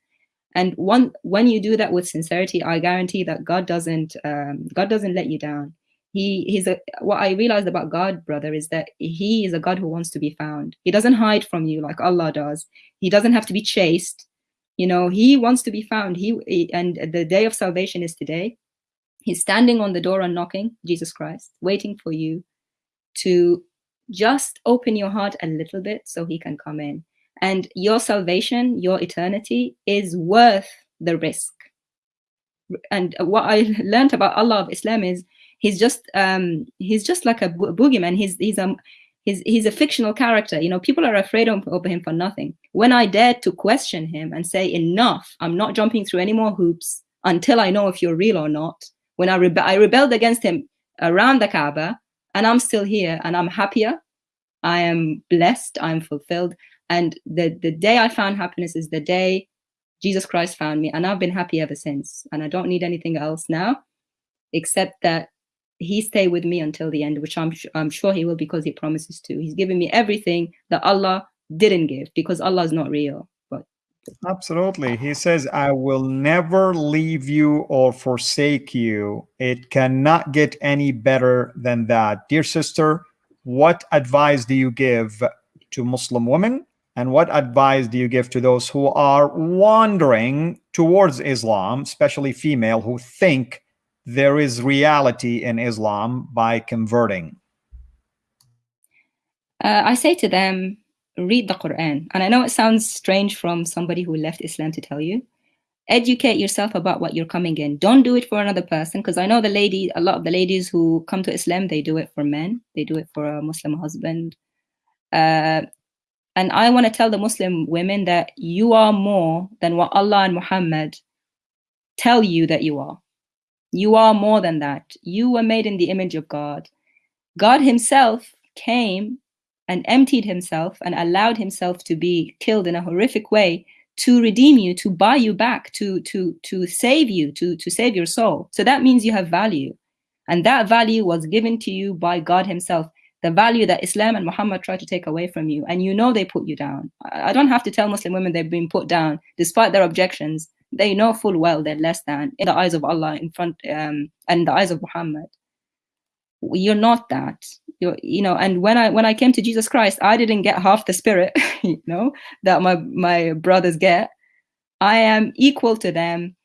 Speaker 2: And one when you do that with sincerity i guarantee that god doesn't um, god doesn't let you down. He he's a what i realized about god brother is that he is a god who wants to be found. He doesn't hide from you like allah does. He doesn't have to be chased you know he wants to be found. He and the day of salvation is today. He's standing on the door and knocking jesus christ waiting for you to just open your heart a little bit so he can come in and your salvation, your eternity is worth the risk. And what I learned about Allah of Islam is he's just um, he's just like a bo boogeyman. He's he's a he's he's a fictional character. You know, people are afraid of, of him for nothing. When I dared to question him and say, "Enough! I'm not jumping through any more hoops until I know if you're real or not." When I rebe I rebelled against him around the Kaaba, and I'm still here, and I'm happier. I am blessed. I'm fulfilled. And the, the day I found happiness is the day Jesus Christ found me. And I've been happy ever since. And I don't need anything else now, except that he stay with me until the end, which I'm, I'm sure he will because he promises to. He's given me everything that Allah didn't give because Allah is not real. But
Speaker 1: Absolutely. He says, I will never leave you or forsake you. It cannot get any better than that. Dear sister, what advice do you give to Muslim women and what advice do you give to those who are wandering towards Islam, especially female, who think there is reality in Islam by converting?
Speaker 2: Uh, I say to them, read the Quran. And I know it sounds strange from somebody who left Islam to tell you. Educate yourself about what you're coming in. Don't do it for another person. Because I know the lady, a lot of the ladies who come to Islam, they do it for men. They do it for a Muslim husband. Uh, and I want to tell the Muslim women that you are more than what Allah and Muhammad tell you that you are. You are more than that. You were made in the image of God. God himself came and emptied himself and allowed himself to be killed in a horrific way to redeem you, to buy you back, to to to save you, to to save your soul. So that means you have value. And that value was given to you by God Himself. The value that Islam and Muhammad try to take away from you. And you know they put you down. I don't have to tell Muslim women they've been put down despite their objections. They know full well they're less than in the eyes of Allah, in front um, and in the eyes of Muhammad. You're not that. You're, you know, and when I when I came to Jesus Christ, I didn't get half the spirit, you know, that my my brothers get. I am equal to them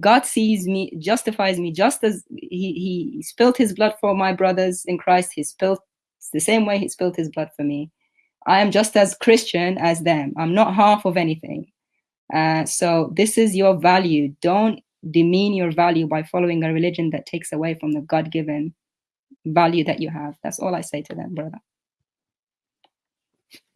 Speaker 2: God sees me, justifies me just as he, he spilled his blood for my brothers in Christ. He spilled the same way he spilled his blood for me. I am just as Christian as them. I'm not half of anything. Uh, so this is your value. Don't demean your value by following a religion that takes away from the God-given value that you have. That's all I say to them, brother.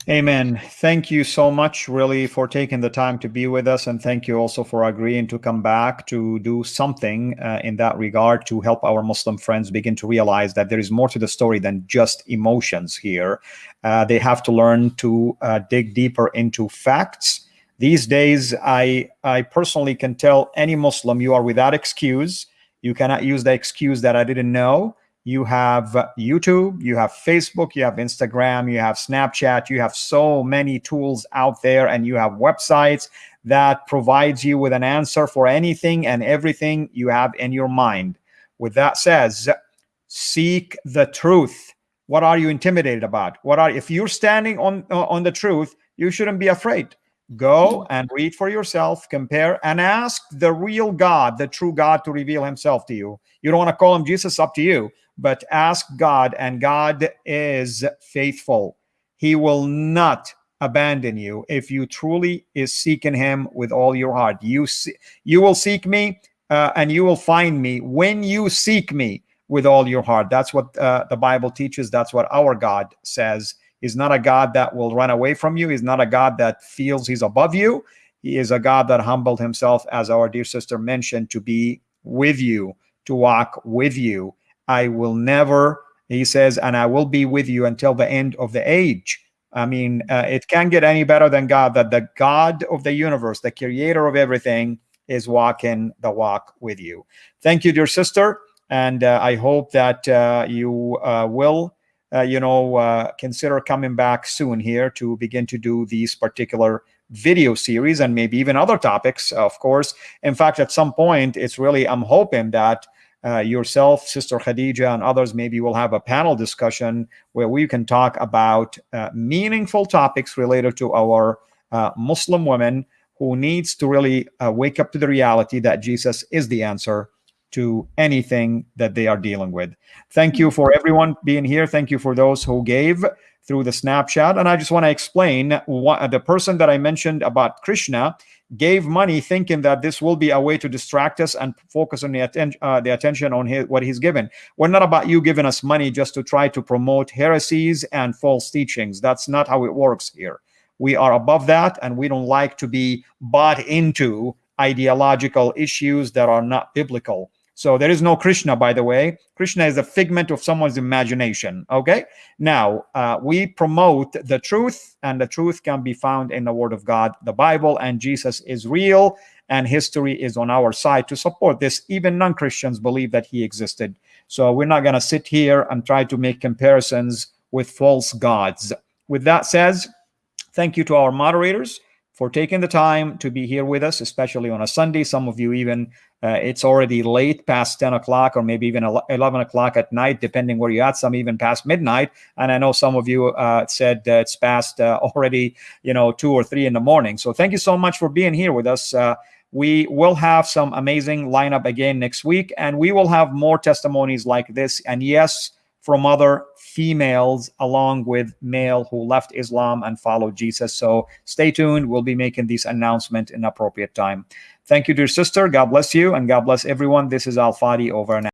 Speaker 1: Amen. Thank you so much, really, for taking the time to be with us. And thank you also for agreeing to come back to do something uh, in that regard to help our Muslim friends begin to realize that there is more to the story than just emotions here. Uh, they have to learn to uh, dig deeper into facts. These days, I, I personally can tell any Muslim you are without excuse. You cannot use the excuse that I didn't know you have YouTube, you have Facebook, you have Instagram, you have Snapchat, you have so many tools out there and you have websites that provides you with an answer for anything and everything you have in your mind. With that says, seek the truth. What are you intimidated about? What are if you're standing on uh, on the truth, you shouldn't be afraid. Go and read for yourself, compare, and ask the real God, the true God, to reveal himself to you. You don't want to call him Jesus, up to you but ask God, and God is faithful. He will not abandon you if you truly is seeking him with all your heart. You see, you will seek me uh, and you will find me when you seek me with all your heart. That's what uh, the Bible teaches. That's what our God says. He's not a God that will run away from you. He's not a God that feels he's above you. He is a God that humbled himself, as our dear sister mentioned, to be with you, to walk with you. I will never, he says, and I will be with you until the end of the age. I mean, uh, it can't get any better than God, that the God of the universe, the creator of everything, is walking the walk with you. Thank you, dear sister. And uh, I hope that uh, you uh, will, uh, you know, uh, consider coming back soon here to begin to do these particular video series and maybe even other topics, of course. In fact, at some point, it's really, I'm hoping that uh, yourself, Sister Khadija, and others, maybe we'll have a panel discussion where we can talk about uh, meaningful topics related to our uh, Muslim women who needs to really uh, wake up to the reality that Jesus is the answer to anything that they are dealing with. Thank you for everyone being here. Thank you for those who gave through the Super Chat. And I just want to explain what the person that I mentioned about Krishna gave money thinking that this will be a way to distract us and focus on the, atten uh, the attention on his, what he's given. We're not about you giving us money just to try to promote heresies and false teachings. That's not how it works here. We are above that and we don't like to be bought into ideological issues that are not biblical. So there is no Krishna, by the way. Krishna is a figment of someone's imagination. Okay. Now, uh, we promote the truth, and the truth can be found in the Word of God, the Bible, and Jesus is real, and history is on our side to support this. Even non Christians believe that he existed. So we're not going to sit here and try to make comparisons with false gods. With that said, thank you to our moderators for taking the time to be here with us, especially on a Sunday. Some of you even, uh, it's already late past 10 o'clock or maybe even 11 o'clock at night, depending where you're at, some even past midnight. And I know some of you uh, said uh, it's past uh, already, you know, two or three in the morning. So thank you so much for being here with us. Uh, we will have some amazing lineup again next week, and we will have more testimonies like this. And yes, from other females along with male who left Islam and followed Jesus. So stay tuned. We'll be making this announcement in appropriate time. Thank you, dear sister. God bless you and God bless everyone. This is Al Fadi over and out.